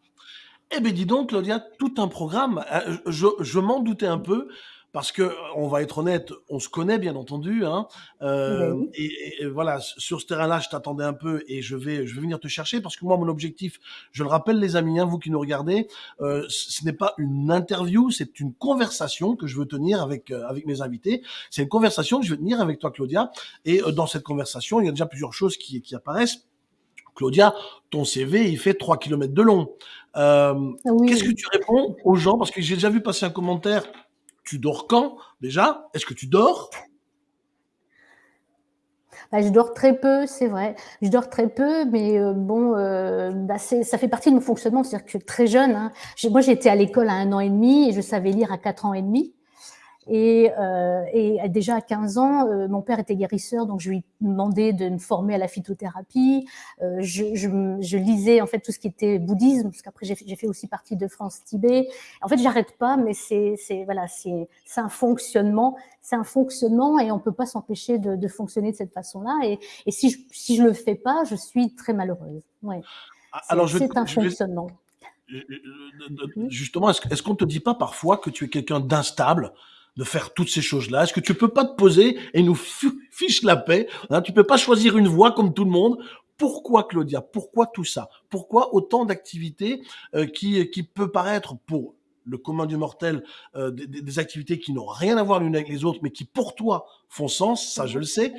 Eh bien, dis donc, Claudia, tout un programme. Euh, je, je m'en doutais un peu parce que on va être honnête, on se connaît bien entendu, hein, euh, et, voilà, sur ce terrain-là, je t'attendais un peu et je vais, je vais venir te chercher parce que moi, mon objectif, je le rappelle, les amis, hein, vous qui nous regardez, euh, ce n'est pas une interview, c'est une conversation que je veux tenir avec euh, avec mes invités. C'est une conversation que je veux tenir avec toi, Claudia, et euh, dans cette conversation, il y a déjà plusieurs choses qui qui apparaissent. Claudia, ton CV, il fait 3 km de long. Euh, Qu'est-ce que tu réponds aux gens? Parce que j'ai déjà vu passer un commentaire tu dors quand déjà? Est-ce que tu dors? Bah, je dors très peu, c'est vrai. Je dors très peu, mais euh, bon, euh, bah, ça fait partie de mon fonctionnement. C'est-à-dire que très jeune, hein, moi j'étais à l'école à un an et demi et je savais lire à quatre ans et demi. Et, euh, et, déjà à 15 ans, euh, mon père était guérisseur, donc je lui demandais de me former à la phytothérapie. Euh, je, je, je, lisais en fait tout ce qui était bouddhisme, parce qu'après j'ai fait aussi partie de France Tibet. En fait, j'arrête pas, mais c'est voilà, c'est un fonctionnement, c'est un fonctionnement, et on peut pas s'empêcher de, de, fonctionner de cette façon-là. Et, et, si je si je le fais pas, je suis très malheureuse. Ouais. Ah, alors c'est un fonctionnement. Justement, est-ce qu'on te dit pas parfois que tu es quelqu'un d'instable? De faire toutes ces choses-là. Est-ce que tu peux pas te poser et nous fiche la paix hein? Tu peux pas choisir une voie comme tout le monde. Pourquoi Claudia? Pourquoi tout ça? Pourquoi autant d'activités euh, qui, qui peut paraître pour le commun du mortel euh, des, des, activités qui n'ont rien à voir l'une avec les autres, mais qui pour toi font sens, ça je le sais.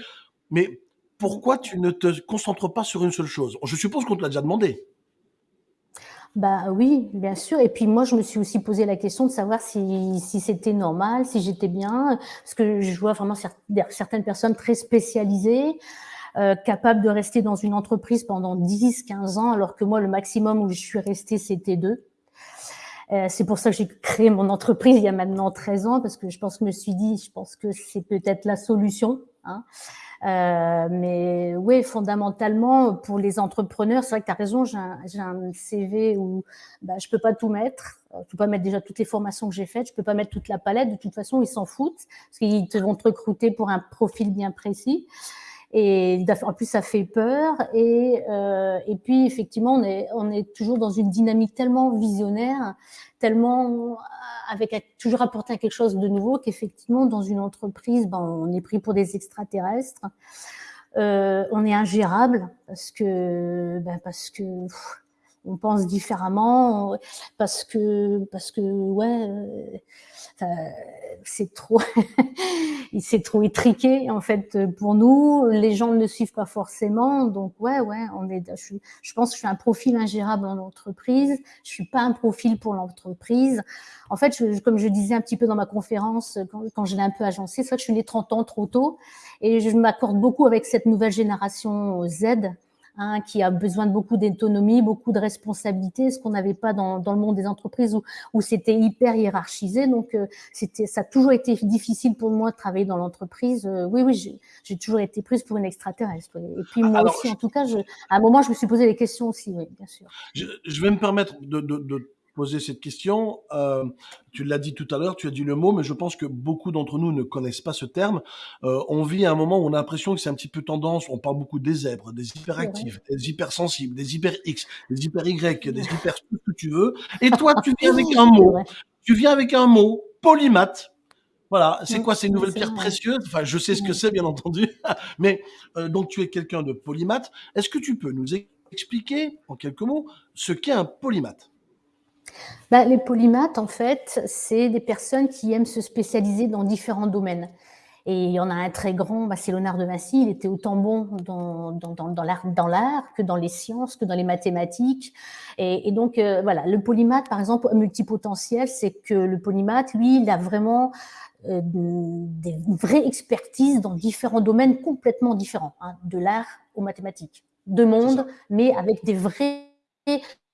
Mais pourquoi tu ne te concentres pas sur une seule chose? Je suppose qu'on te l'a déjà demandé. Bah oui, bien sûr. Et puis moi, je me suis aussi posé la question de savoir si, si c'était normal, si j'étais bien, parce que je vois vraiment certaines personnes très spécialisées, euh, capables de rester dans une entreprise pendant 10, 15 ans, alors que moi, le maximum où je suis restée, c'était deux. Euh, c'est pour ça que j'ai créé mon entreprise il y a maintenant 13 ans, parce que je pense que je me suis dit, je pense que c'est peut-être la solution. Hein. Euh, mais oui, fondamentalement, pour les entrepreneurs, c'est vrai que tu as raison, j'ai un, un, CV où bah, je peux pas tout mettre. Je peux pas mettre déjà toutes les formations que j'ai faites, je peux pas mettre toute la palette. De toute façon, ils s'en foutent parce qu'ils vont te recruter pour un profil bien précis. Et en plus, ça fait peur. Et, euh, et puis, effectivement, on est, on est toujours dans une dynamique tellement visionnaire, tellement avec toujours apporter quelque chose de nouveau qu'effectivement, dans une entreprise, ben, on est pris pour des extraterrestres. Euh, on est ingérable parce que, ben, parce que on pense différemment, parce que, parce que, ouais euh, c'est trop, <laughs> c'est trop étriqué en fait pour nous. Les gens ne le suivent pas forcément, donc ouais, ouais, on est. Je, pense que je suis un profil ingérable en entreprise. Je suis pas un profil pour l'entreprise. En fait, comme je disais un petit peu dans ma conférence quand, je l'ai un peu agencé, c'est que je suis née 30 ans trop tôt et je m'accorde beaucoup avec cette nouvelle génération Z Hein, qui a besoin de beaucoup d'autonomie, beaucoup de responsabilité, ce qu'on n'avait pas dans, dans, le monde des entreprises où, où c'était hyper hiérarchisé. Donc, euh, c'était, ça a toujours été difficile pour moi de travailler dans l'entreprise. Euh, oui, oui, j'ai toujours été prise pour une extraterrestre. Et puis moi aussi, en tout cas, je, à un moment, je me suis posé des questions aussi, oui, bien sûr. Je, je vais me permettre de, de, de poser cette question. Euh, tu l'as dit tout à l'heure, tu as dit le mot, mais je pense que beaucoup d'entre nous ne connaissent pas ce terme. Euh, on vit à un moment où on a l'impression que c'est un petit peu tendance. On parle beaucoup des zèbres, des hyperactifs, des hypersensibles, des hyper X, des hyper Y, des <laughs> hyper tout ce que tu veux. Et toi, tu viens avec un mot. Tu viens avec un mot, polymath. Voilà, c'est quoi ces nouvelles pierres précieuses? Enfin, je sais ce que c'est, bien entendu, <laughs> mais euh, donc tu es quelqu'un de polymath. Est-ce que tu peux nous expliquer en quelques mots ce qu'est un polymath bah, les polymathes, en fait, c'est des personnes qui aiment se spécialiser dans différents domaines. Et il y en a un très grand, bah, c'est Léonard de Vinci, il était autant bon dans, dans, dans, dans l'art que dans les sciences, que dans les mathématiques. Et, et donc, euh, voilà, le polymath, par exemple, multipotentiel, c'est que le polymath, lui, il a vraiment euh, des vraies expertises dans différents domaines complètement différents, hein, de l'art aux mathématiques, de monde, mais avec des vrais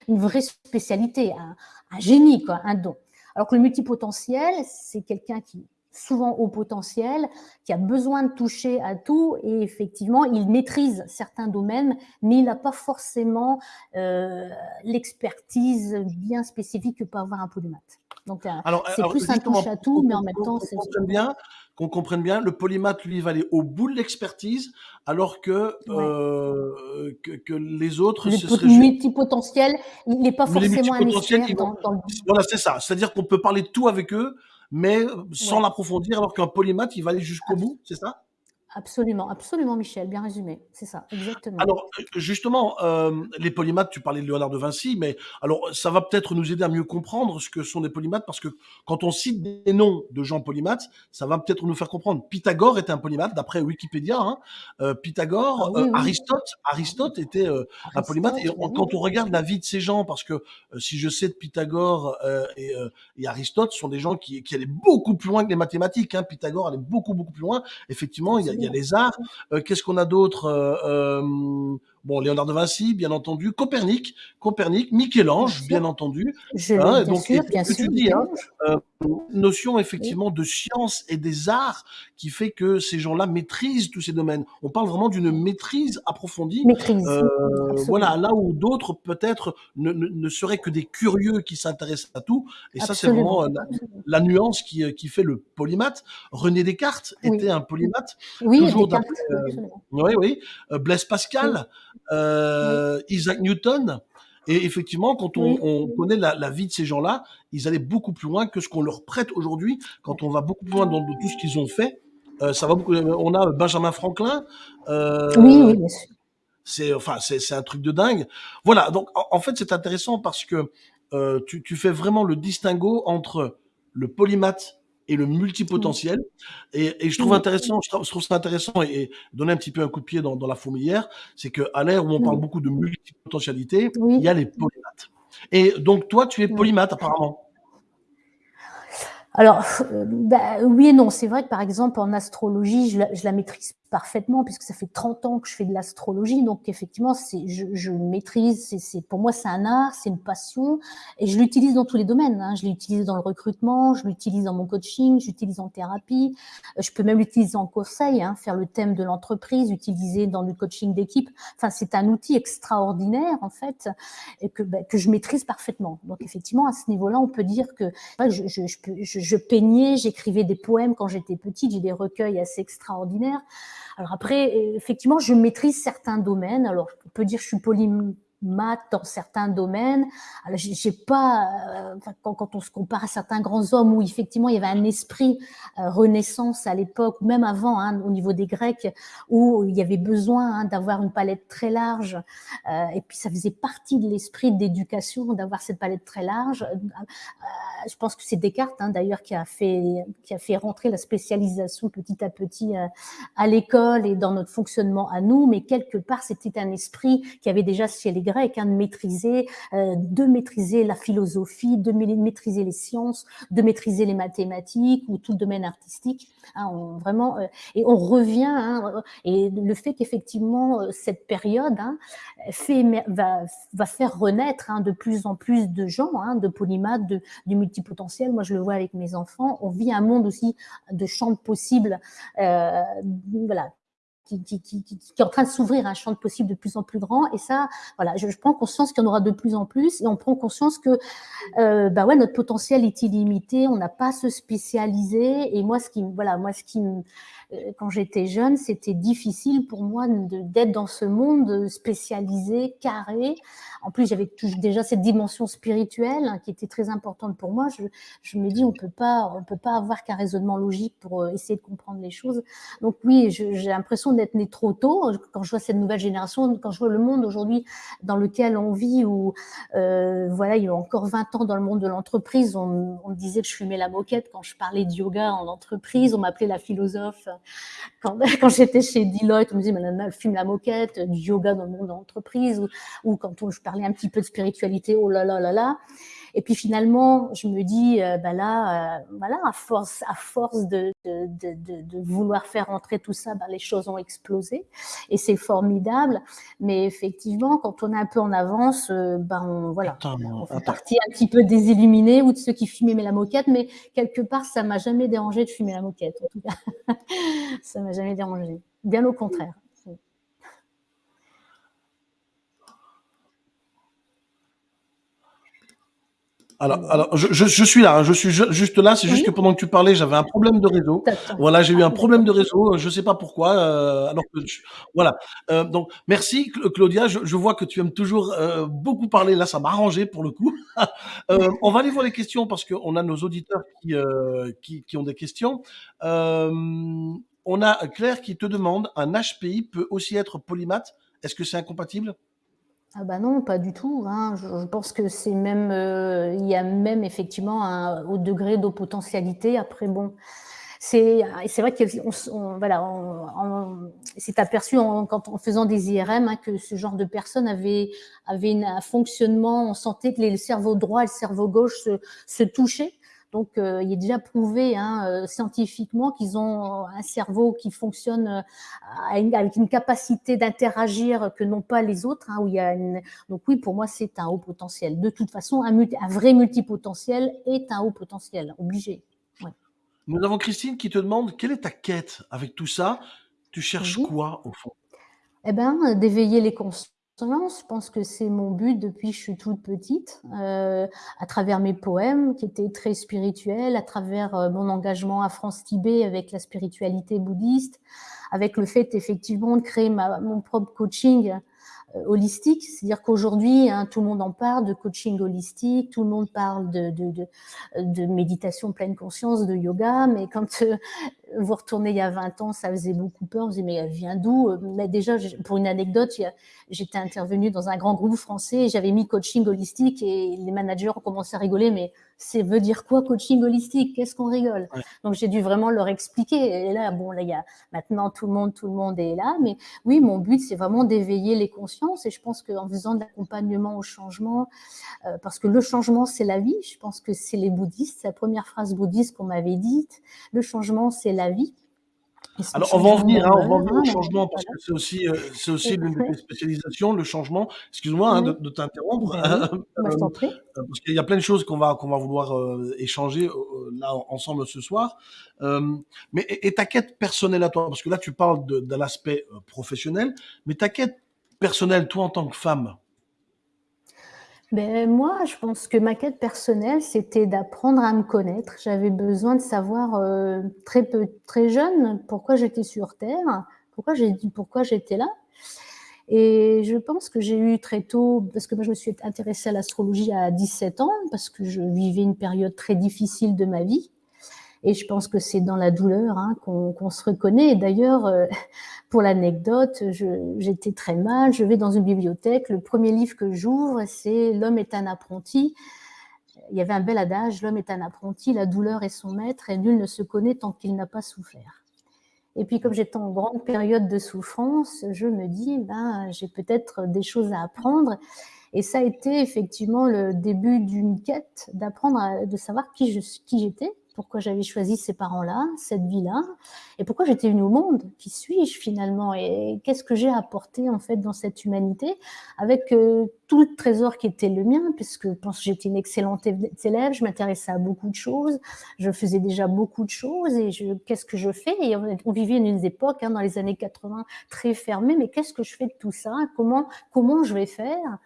une vraie spécialité, un, génie, quoi, un don. Alors que le multipotentiel, c'est quelqu'un qui souvent au potentiel, qui a besoin de toucher à tout et effectivement, il maîtrise certains domaines, mais il n'a pas forcément euh, l'expertise bien spécifique que peut avoir un polymath. Donc, euh, c'est plus un touche à tout, mais en même temps, c'est bien qu'on comprenne bien, le polymath, lui, va aller au bout de l'expertise, alors que, euh, que, que, les autres... Le ce serait multipotentiel, il n'est pas forcément un expert dans, dans, le... Voilà, c'est ça. C'est-à-dire qu'on peut parler de tout avec eux, mais sans l'approfondir, alors qu'un polymath, il va aller jusqu'au bout, c'est ça? Absolument, absolument, Michel, bien résumé, c'est ça, exactement. Alors, justement, euh, les polymathes, tu parlais de Léonard de Vinci, mais alors ça va peut-être nous aider à mieux comprendre ce que sont des polymathes, parce que quand on cite des noms de gens polymathes, ça va peut-être nous faire comprendre. Pythagore était un polymathe, d'après Wikipédia. Hein. Euh, Pythagore, ah euh, Aristote, Aristote était euh, un polymathe. Et quand on regarde la vie de ces gens, parce que euh, si je sais de Pythagore et, et, Aristote, sont des gens qui, qui allaient beaucoup plus loin que les mathématiques. Hein. Pythagore allait beaucoup beaucoup plus loin. Effectivement, il y a il y a les arts. Euh, qu'est-ce qu'on a d'autre? Euh, euh, Bon, Léonard de Vinci, bien entendu, Copernic, Copernic, Michel-Ange, bien, entendu. Je hein, bien donc, sûr, bien sûr. Tu dis, hein, euh, notion effectivement de science et des arts qui fait que ces gens-là maîtrisent tous ces domaines. On parle vraiment d'une maîtrise approfondie. Maîtrise. Euh, voilà, là où d'autres peut-être ne, ne, ne, seraient que des curieux qui s'intéressent à tout. Et ça, c'est vraiment la, la, nuance qui, qui fait le polymath. René Descartes oui. était un polymath. Oui, toujours Descartes, euh, oui, oui. Blaise Pascal euh, Isaac Newton. Et effectivement, quand on, on connaît la, la, vie de ces gens-là, ils allaient beaucoup plus loin que ce qu'on leur prête aujourd'hui. Quand on va beaucoup plus loin dans, dans tout ce qu'ils ont fait, euh, ça va beaucoup. On a Benjamin Franklin. Euh, oui, oui, bien sûr. C'est enfin, c'est un truc de dingue. Voilà. Donc, en, en fait, c'est intéressant parce que euh, tu, tu fais vraiment le distinguo entre le polymath et le multipotentiel. Et, et, je trouve intéressant, je trouve, ça intéressant et, et, donner un petit peu un coup de pied dans, dans la fourmilière, c'est qu'à l'ère où on parle beaucoup de multipotentialité, oui. il y a les polymathes. Et donc, toi, tu es polymathe, apparemment. Alors, euh, bah, oui et non. C'est vrai que, par exemple, en astrologie, je la, je la maîtrise parfaitement puisque ça fait 30 ans que je fais de l'astrologie. Donc effectivement, c'est je, je maîtrise. C'est pour moi c'est un art, c'est une passion et je l'utilise dans tous les domaines. Hein. Je l'utilise dans le recrutement, je l'utilise dans mon coaching, j'utilise en thérapie. Euh, je peux même l'utiliser en conseil, hein, faire le thème de l'entreprise, utiliser dans le coaching d'équipe. Enfin, c'est un outil extraordinaire en fait et que bah, que je maîtrise parfaitement. Donc effectivement, à ce niveau-là, on peut dire que je, je, je, je peignais, j'écrivais des poèmes quand j'étais petite. J'ai des recueils assez extraordinaires. Alors après, effectivement, je maîtrise certains domaines. Alors, on peut dire que je suis polymathe dans certains domaines. Alors, j'ai pas, euh, quand, quand, on se compare à certains grands hommes où effectivement il y avait un esprit euh, renaissance à l'époque, ou même avant, hein, au niveau des Grecs, où il y avait besoin hein, d'avoir une palette très large. Euh, et puis ça faisait partie de l'esprit d'éducation d'avoir cette palette très large. Euh, je pense que c'est Descartes hein, d'ailleurs qui a fait qui a fait rentrer la spécialisation petit à petit euh, à l'école et dans notre fonctionnement à nous, mais quelque part c'était un esprit qui avait déjà chez les Hein, de maîtriser euh, de maîtriser la philosophie, de maîtriser les sciences, de maîtriser les mathématiques ou tout le domaine artistique. Hein, vraiment euh, et on revient hein, et le fait qu'effectivement cette période hein, fait va faire renaître de plus en plus de gens, de polymathes, de, du multipotentiel. Moi, je le vois avec mes enfants. On vit un monde aussi de champs possibles, euh, voilà, qui, est en train de s'ouvrir un champ de possibles de plus en plus grand. Et ça, voilà, je, prends conscience qu'il y en aura de plus en plus. Et on prend conscience que, euh, bah ouais, notre potentiel est illimité. On n'a pas à se spécialiser. Et moi, ce qui, voilà, moi, ce qui euh, quand j'étais jeune, c'était difficile pour moi d'être dans ce monde spécialisé, carré. En plus, j'avais déjà cette dimension spirituelle hein, qui était très importante pour moi. Je, je me dis, on peut pas, on peut pas avoir qu'un raisonnement logique pour euh, essayer de comprendre les choses. Donc oui, j'ai l'impression d'être né trop tôt. Quand je vois cette nouvelle génération, quand je vois le monde aujourd'hui dans lequel on vit, où euh, voilà, il y a encore 20 ans dans le monde de l'entreprise, on, on me disait que je fumais la moquette quand je parlais de yoga en entreprise, on m'appelait la philosophe. Quand, <laughs> quand j'étais chez Deloitte, on me disait, Madame, elle fume la moquette, du yoga dans le monde de l'entreprise, ou, ou, quand on, je parlais un petit peu de spiritualité, oh là là là là. Et puis finalement, je me dis, euh, bah là, euh, voilà, à force, à force de, de, de, de, vouloir faire entrer tout ça, bah, les choses ont explosé. Et c'est formidable. Mais effectivement, quand on est un peu en avance, euh, ben on, voilà, attends, on fait attends. partie un petit peu des illuminés ou de ceux qui fumaient la moquette. Mais quelque part, ça m'a jamais dérangé de fumer la moquette. En tout cas, <laughs> ça m'a jamais dérangé. Bien au contraire. Alors, alors je, je, je, suis là, hein, je suis juste là. C'est juste oui. que pendant que tu parlais, j'avais un problème de réseau. Voilà, j'ai eu un problème de réseau. Je sais pas pourquoi. Euh, alors que je, voilà. Euh, donc, merci Claudia. Je, je, vois que tu aimes toujours euh, beaucoup parler. Là, ça m'a arrangé pour le coup. <laughs> Euh, on va aller voir les questions parce qu'on a nos auditeurs qui, euh, qui, qui ont des questions. Euh, on a Claire qui te demande un HPI peut aussi être polymathe? Est-ce que c'est incompatible? Ah bah non, pas du tout. Hein. Je, pense que c'est même, euh, il y a même effectivement un haut degré de potentialité. Après, bon, c'est vrai qu'on on, voilà, on, s'est aperçu en, en faisant des IRM hein, que ce genre de personnes avait avait une, un fonctionnement. On sentait que les, le cerveau droit et le cerveau gauche se touchaient. Donc, euh, il est déjà prouvé hein, euh, scientifiquement qu'ils ont un cerveau qui fonctionne euh, avec une capacité d'interagir que n'ont pas les autres. Hein, où il y a une... Donc oui, pour moi, c'est un haut potentiel. De toute façon, un, multi... un, vrai multipotentiel est un haut potentiel, obligé. Ouais. Nous avons Christine qui te demande quelle est ta quête avec tout ça? Tu cherches oui. quoi au fond? Eh bien, d'éveiller les consciences je pense que c'est mon but depuis que je suis toute petite, euh, à travers mes poèmes qui étaient très spirituels, à travers euh, mon engagement à France-Tibet avec la spiritualité bouddhiste, avec le fait effectivement de créer mon propre coaching euh, holistique, c'est-à-dire qu'aujourd'hui, hein, tout le monde en parle de coaching holistique, tout le monde parle de, de, méditation pleine conscience, de yoga, mais quand vous retournez il y a 20 ans, ça faisait beaucoup peur. On se disait, mais elle vient d'où? Mais déjà, pour une anecdote, j'étais intervenue dans un grand groupe français et j'avais mis coaching holistique et les managers ont commencé à rigoler, mais c'est veut dire quoi coaching holistique? Qu'est-ce qu'on rigole? Donc j'ai dû vraiment leur expliquer. Et là, bon, là, il y a maintenant tout le monde, tout le monde est là. Mais oui, mon but, c'est vraiment d'éveiller les consciences. Et je pense qu'en faisant de l'accompagnement au changement, euh, parce que le changement, c'est la vie. Je pense que c'est les bouddhistes, c'est la première phrase bouddhiste qu'on m'avait dite. Le changement, c'est la vie. Alors, on va en venir, hein, on va en venir au changement, parce que c'est aussi, euh, c'est aussi l'une de tes spécialisations, le changement. Excuse-moi hein, de, de t'interrompre, ben oui. <laughs> Prie. Euh, parce qu'il y a plein de choses qu'on va, qu'on va vouloir euh, échanger euh, là ensemble ce soir. Euh, mais et, et, ta quête personnelle à toi, parce que là tu parles de, de l'aspect professionnel, mais ta quête personnelle, toi en tant que femme, ben, moi, je pense que ma quête personnelle, c'était d'apprendre à me connaître. J'avais besoin de savoir euh, très peu, très jeune, pourquoi j'étais sur Terre, pourquoi j'ai pourquoi j'étais là. Et je pense que j'ai eu très tôt, parce que moi je me suis intéressée à l'astrologie à 17 ans, parce que je vivais une période très difficile de ma vie. Et je pense que c'est dans la douleur hein, qu'on qu se reconnaît. D'ailleurs, euh, <laughs> pour l'anecdote, j'étais très mal. Je vais dans une bibliothèque. Le premier livre que j'ouvre, c'est L'homme est un apprenti. Il y avait un bel adage L'homme est un apprenti, la douleur est son maître, et nul ne se connaît tant qu'il n'a pas souffert. Et puis, comme j'étais en grande période de souffrance, je me dis, ben, j'ai peut-être des choses à apprendre. Et ça a été effectivement le début d'une quête d'apprendre, de savoir qui j'étais, pourquoi j'avais choisi ces parents-là, cette vie-là, et pourquoi j'étais venue au monde, qui suis-je finalement, et qu'est-ce que j'ai apporté en fait dans cette humanité, avec euh, tout le trésor qui était le mien, puisque je pense que j'étais une excellente élève, je m'intéressais à beaucoup de choses, je faisais déjà beaucoup de choses, et qu'est-ce que je fais? Et on, vivait une époque, hein, dans les années 80, très fermée, mais qu'est-ce que je fais de tout ça? Comment, comment je vais faire?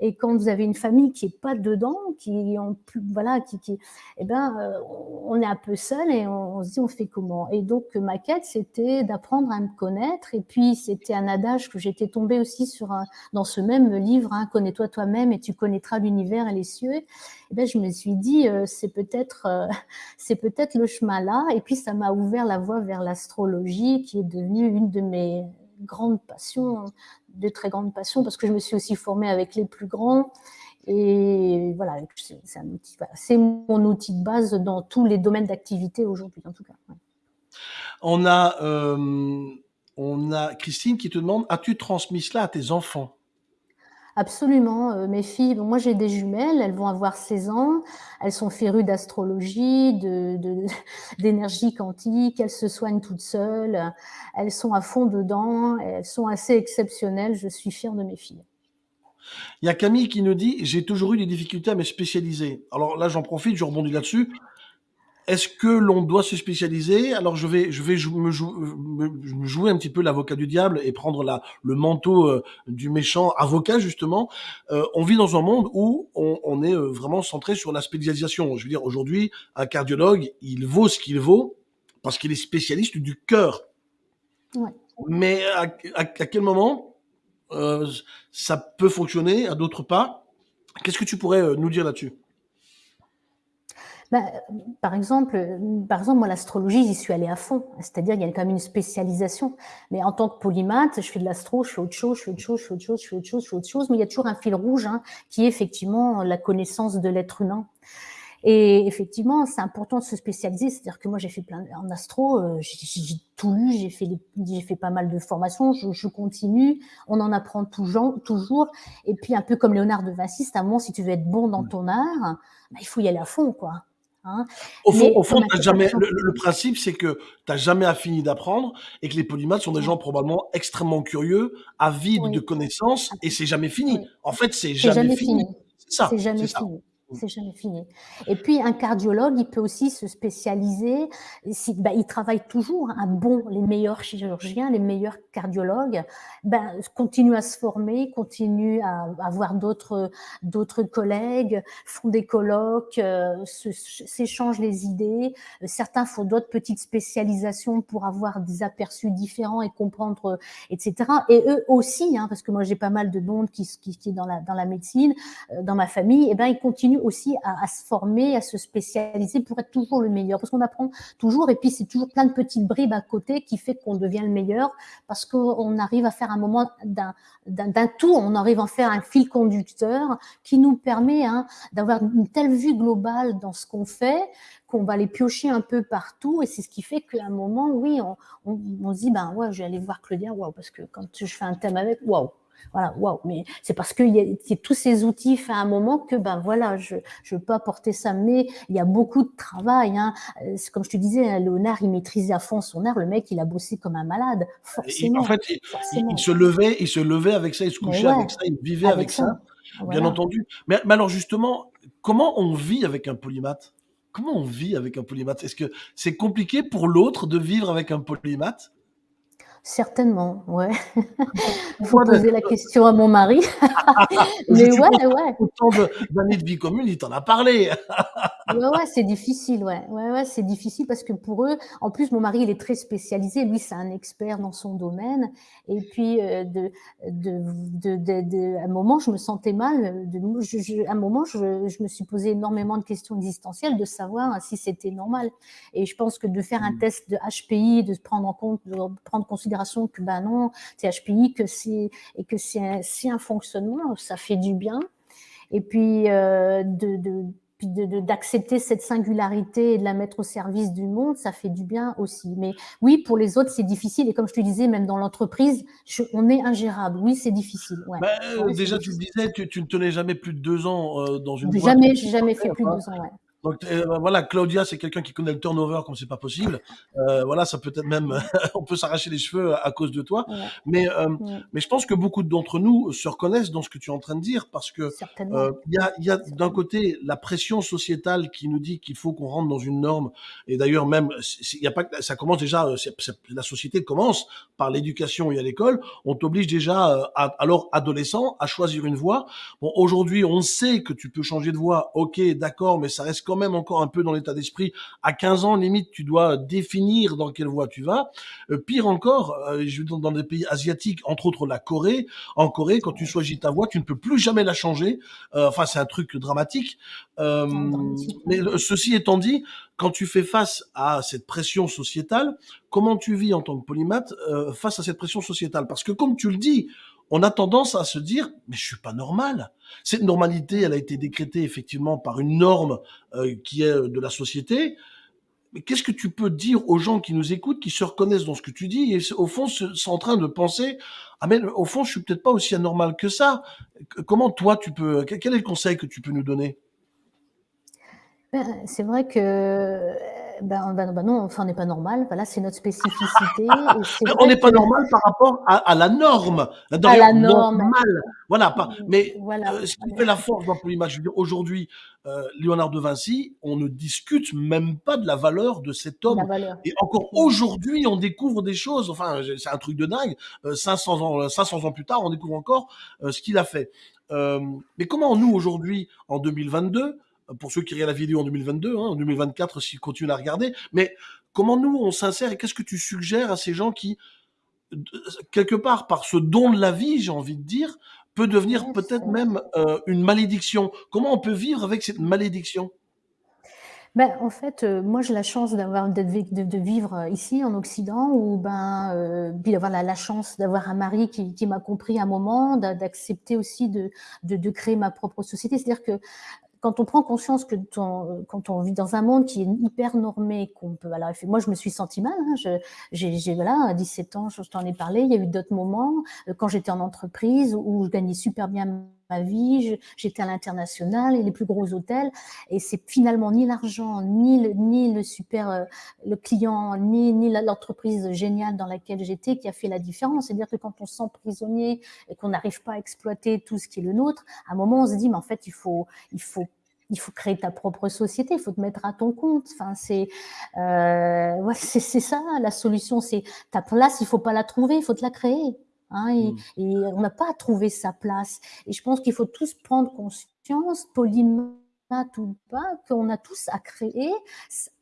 Et quand vous avez une famille qui est pas dedans, qui en plus, voilà, qui, qui, eh ben, euh, on est un peu seul et on, se dit on fait comment? Et donc ma quête c'était d'apprendre à me connaître. Et puis c'était un adage que j'étais tombée aussi sur un, dans ce même livre, hein, connais-toi toi-même et tu connaîtras l'univers et les cieux. Et ben je me suis dit euh, c'est peut-être euh, <laughs> c'est peut-être le chemin là. Et puis ça m'a ouvert la voie vers l'astrologie qui est devenue une de mes grandes passions de très grande passion parce que je me suis aussi formée avec les plus grands. Et voilà, c'est mon outil de base dans tous les domaines d'activité aujourd'hui, en tout cas. On a, euh, on a Christine qui te demande, as-tu transmis cela à tes enfants? Absolument. Euh, mes filles, moi j'ai des jumelles, elles vont avoir 16 ans, elles sont férues d'astrologie, <laughs> d'énergie de, quantique, elles se soignent toutes seules, elles sont à fond dedans, elles sont assez exceptionnelles, je suis fière de mes filles. Il y a Camille qui nous dit J'ai toujours eu des difficultés à me spécialiser. Alors là, j'en profite, je rebondis là-dessus. Est-ce que l'on doit se spécialiser? Alors je vais, je vais me, jou me, jouer un petit peu l'avocat du diable et prendre la, le manteau euh, du méchant avocat justement. Euh, on vit dans un monde où on, on est euh, vraiment centré sur la spécialisation. Je veux dire, aujourd'hui, un cardiologue, il vaut ce qu'il vaut parce qu'il est spécialiste du cœur. Ouais. Mais à, à, à, quel moment euh, ça peut fonctionner, à d'autres pas? Qu'est-ce que tu pourrais euh, nous dire là-dessus? Bah, par exemple, par exemple, moi, l'astrologie, j'y suis allée à fond. C'est-à-dire, il y a quand même une spécialisation. Mais en tant que polymathe, je fais de l'astro, je fais autre chose, je fais autre chose, je fais autre chose, je fais autre chose, je fais autre chose. Mais il y a toujours un fil rouge, hein, qui est effectivement la connaissance de l'être humain. Et effectivement, c'est important de se spécialiser. C'est-à-dire que moi, j'ai fait plein en astro, euh, j'ai tout lu, j'ai fait j'ai fait pas mal de formations, je, je, continue. On en apprend toujours, toujours. Et puis un peu comme Léonard de Vinci, c'est un moment si tu veux être bon dans ton art, bah, il faut y aller à fond, quoi. Hein au fond, au fond jamais, le, le, principe, c'est que tu n'as jamais fini d'apprendre et que les polymathes sont des gens probablement extrêmement curieux, avides oui. de connaissances et c'est jamais fini. Oui. En fait, c'est jamais, jamais, fini. fini. C'est ça. C'est jamais fini. C'est jamais fini. Et puis un cardiologue, il peut aussi se spécialiser. Ben, il travaille toujours. Un bon, les meilleurs chirurgiens, les meilleurs cardiologues, ben, continue à se former, continue à avoir d'autres d'autres collègues, font des colloques, euh, s'échangent les idées. Certains font d'autres petites spécialisations pour avoir des aperçus différents et comprendre, etc. Et eux aussi, hein, parce que moi j'ai pas mal de monde qui qui, qui est dans la dans la médecine, euh, dans ma famille, et ben ils continuent aussi à, se former, à se spécialiser pour être toujours le meilleur. Parce qu'on apprend toujours, et puis c'est toujours plein de petites bribes à côté qui fait qu'on devient le meilleur, parce qu'on arrive à faire un moment d'un tout, on arrive à faire un fil conducteur qui nous permet hein, d'avoir une telle vue globale dans ce qu'on fait qu'on va les piocher un peu partout et c'est ce qui fait qu'à un moment, oui, on, on, on, se dit, ben ouais, je vais aller voir Claudia, waouh, parce que quand je fais un thème avec, waouh, voilà, waouh, mais c'est parce qu'il y, y, a tous ces outils fait à un moment que, ben voilà, je ne peux apporter ça, mais il y a beaucoup de travail. Hein. Comme je te disais, Léonard, il maîtrisait à fond son art, le mec, il a bossé comme un malade, forcément. Et en fait, il, il, se levait, il se levait avec ça, il se couchait ouais, avec ça, il vivait avec, avec ça, ça voilà. bien entendu. Mais, mais alors justement, comment on vit avec un polymathe? Comment on vit avec un polymathe? Est-ce que c'est compliqué pour l'autre de vivre avec un polymathe? Certainement, ouais. Il <laughs> faut poser la question à mon mari. <laughs> Mais ouais, ouais. Autant d'années de vie commune, il t'en a parlé. <laughs> ouais, ouais, c'est difficile, ouais. Ouais, ouais, c'est difficile parce que pour eux, en plus, mon mari, il est très spécialisé. Lui, c'est un expert dans son domaine. Et puis, euh, de, de, de, de, à un moment, je me sentais mal. De, je, je, à un moment, je, je me suis posé énormément de questions existentielles de savoir si c'était normal. Et je pense que de faire un test de HPI, de prendre en compte, de prendre en considération que ben non, c'est HPI, que c'est et que c'est un, un fonctionnement, ça fait du bien. Et puis euh, de, de puis d'accepter cette singularité et de la mettre au service du monde, ça fait du bien aussi. Mais oui, pour les autres, c'est difficile. Et comme je te disais, même dans l'entreprise, on est ingérable. Oui, c'est difficile. Ouais. Bah, ouais, déjà, tu le disais, tu, tu, ne tenais jamais plus de deux ans euh, dans une Jamais, j'ai jamais fait plus de deux ans. Ouais. Donc euh, voilà, Claudia, c'est quelqu'un qui connaît le turnover comme c'est pas possible. Euh, voilà, ça peut être même, <laughs> on peut s'arracher les cheveux à cause de toi. Ouais. Mais euh, ouais. mais je pense que beaucoup d'entre nous se reconnaissent dans ce que tu es en train de dire parce que euh, il y a, y a d'un côté la pression sociétale qui nous dit qu'il faut qu'on rentre dans une norme. Et d'ailleurs même, il y a pas, ça commence déjà, euh, la société commence par l'éducation et à l'école. On t'oblige déjà, à, alors adolescent, à choisir une voie. Bon, aujourd'hui, on sait que tu peux changer de voie. Ok, d'accord, mais ça reste quand même encore un peu dans l'état d'esprit. À 15 ans, limite, tu dois définir dans quelle voie tu vas. Euh, pire encore, euh, je veux dans des pays asiatiques, entre autres la Corée. En Corée, quand tu choisis ta voie, tu ne peux plus jamais la changer. Euh, enfin, c'est un truc dramatique. Mais ceci étant dit, quand tu fais face à cette pression sociétale, comment tu vis en tant que polymathe euh, face à cette pression sociétale? Parce que comme tu le dis, on a tendance à se dire mais je suis pas normal. Cette normalité, elle a été décrétée effectivement par une norme euh, qui est de la société. Mais qu'est-ce que tu peux dire aux gens qui nous écoutent, qui se reconnaissent dans ce que tu dis et au fond sont en train de penser ah mais au fond je suis peut-être pas aussi anormal que ça. Comment toi tu peux quel est le conseil que tu peux nous donner? Ben, C'est vrai que ben, ben, ben, non, enfin, on n'est pas normal. Voilà, c'est notre spécificité. on n'est pas normal par rapport à, à la norme. À la norme. Normal. Voilà. Pas, mais voilà. Euh, ce qui fait la force dans l'image, je veux dire, aujourd'hui, euh, Léonard de Vinci, on ne discute même pas de la valeur de cet homme. Et encore aujourd'hui, on découvre des choses. Enfin, c'est un truc de dingue. Euh, 500 ans, 500 ans plus tard, on découvre encore euh, ce qu'il a fait. Euh, mais comment nous aujourd'hui, en 2022, pour ceux qui regardent la vidéo en 2022, hein, en 2024 s'ils continuent à regarder. Mais comment nous on s'insère et qu'est-ce que tu suggères à ces gens qui, quelque part, par ce don de la vie, j'ai envie de dire, peut devenir peut-être même euh, une malédiction? Comment on peut vivre avec cette malédiction? Ben, en fait, euh, moi j'ai la chance d'avoir de, de, vivre ici en Occident, ou ben euh, puis d'avoir la, la, chance d'avoir un mari qui, qui m'a compris à un moment, d'accepter aussi de, de, de, créer ma propre société. C'est-à-dire que quand on prend conscience que ton, quand on vit dans un monde qui est hyper normé, qu'on peut, voilà, moi je me suis sentie mal, hein, j'ai, voilà, à 17 ans, je t'en ai parlé, il y a eu d'autres moments, euh, quand j'étais en entreprise, où je gagnais super bien ma vie, j'étais à l'international et les plus gros hôtels, et c'est finalement ni l'argent, ni le, ni le super, euh, le client, ni, ni l'entreprise géniale dans laquelle j'étais qui a fait la différence. C'est-à-dire que quand on se sent prisonnier et qu'on n'arrive pas à exploiter tout ce qui est le nôtre, à un moment on se dit, mais en fait, il faut, il faut il faut créer ta propre société, il faut te mettre à ton compte. Enfin, c'est euh, ouais, c'est ça la solution. C'est ta place, il faut pas la trouver, il faut te la créer. Hein, et, mmh. et, on n'a pas à trouver sa place. Et je pense qu'il faut tous prendre conscience, polymath ou pas, qu'on a tous à créer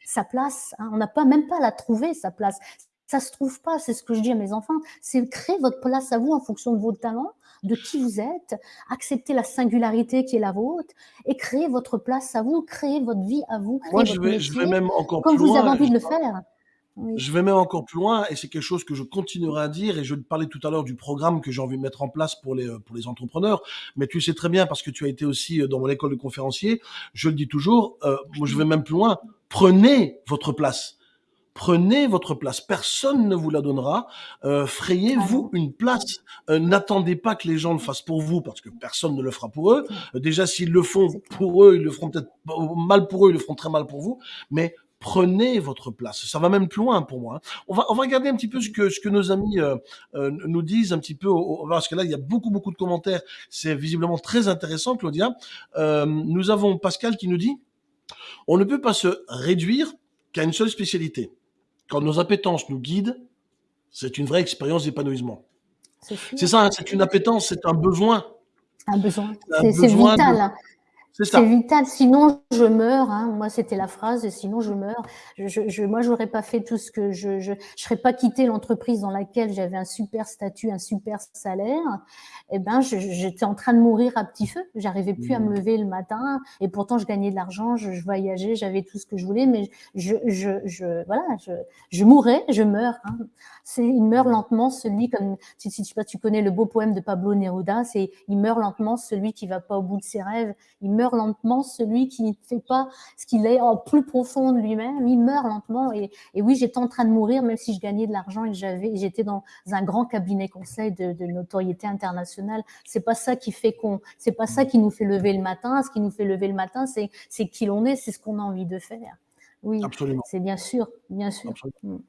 sa place. Hein. On n'a pas même pas à la trouver sa place. Ça se trouve pas, c'est ce que je dis à mes enfants. C'est créer votre place à vous en fonction de vos talents, de qui vous êtes, accepter la singularité qui est la vôtre et créer votre place à vous, créer votre vie à vous, Moi, je vais, je vais même encore comme plus vous avez envie de le faire. Oui. Je vais même encore plus loin et c'est quelque chose que je continuerai à dire et je parlais tout à l'heure du programme que j'ai envie de mettre en place pour les, euh, pour les entrepreneurs. Mais tu sais très bien parce que tu as été aussi euh, dans mon école de conférencier. Je le dis toujours, euh, moi je vais même plus loin. Prenez votre place. Prenez votre place. Personne ne vous la donnera. Euh, Frayez-vous une place. Euh, N'attendez pas que les gens le fassent pour vous parce que personne ne le fera pour eux. Euh, déjà, s'ils le font pour eux, ils le feront peut-être mal pour eux, ils le feront très mal pour vous. Mais prenez votre place. Ça va même plus loin pour moi. hein. On va, on va regarder un petit peu ce que, ce que nos amis euh, euh, nous disent un petit peu, au- au- parce que là, il y a beaucoup, beaucoup de commentaires. C'est visiblement très intéressant, Claudia. Euh, nous avons Pascal qui nous dit, on ne peut pas se réduire qu'à une seule spécialité. Quand nos appétences nous guident, c'est une vraie expérience d'épanouissement. C'est ça, hein, c'est une appétence, c'est un besoin. Un besoin. C'est de- vital. hein. C'est vital, sinon je meurs. Hein. Moi, c'était la phrase, sinon je meurs. Je, je, je- moi, j'aurais pas fait tout ce que je, je, je serais pas quitté l'entreprise dans laquelle j'avais un super statut, un super salaire. Eh ben, j'étais en train de mourir à petit feu. J'arrivais plus à me Mmh. lever le matin, et pourtant je gagnais de l'argent, je, je voyageais, j'avais tout ce que je voulais, mais je, je, je voilà, je, je mourais, je meurs. Hein. C'est, il meurt lentement celui comme si, si tu, tu connais le beau poème de Pablo Neruda, c'est il meurt lentement celui qui va pas au bout de ses rêves. Il meurt lentement celui qui ne fait pas ce qu'il est en plus profond de lui-même. Il meurt lentement. Et, et oui, j'étais en train de mourir, même si je gagnais de l'argent et j'avais, j'étais dans un grand cabinet conseil de, de notoriété internationale. C'est pas ça qui fait qu'on, c'est pas ça qui nous fait lever le matin. Ce qui nous fait lever le matin, c'est, c'est qui l'on est, c'est ce qu'on a envie de faire. Oui, Absolument. c'est bien sûr, bien sûr. Absolument.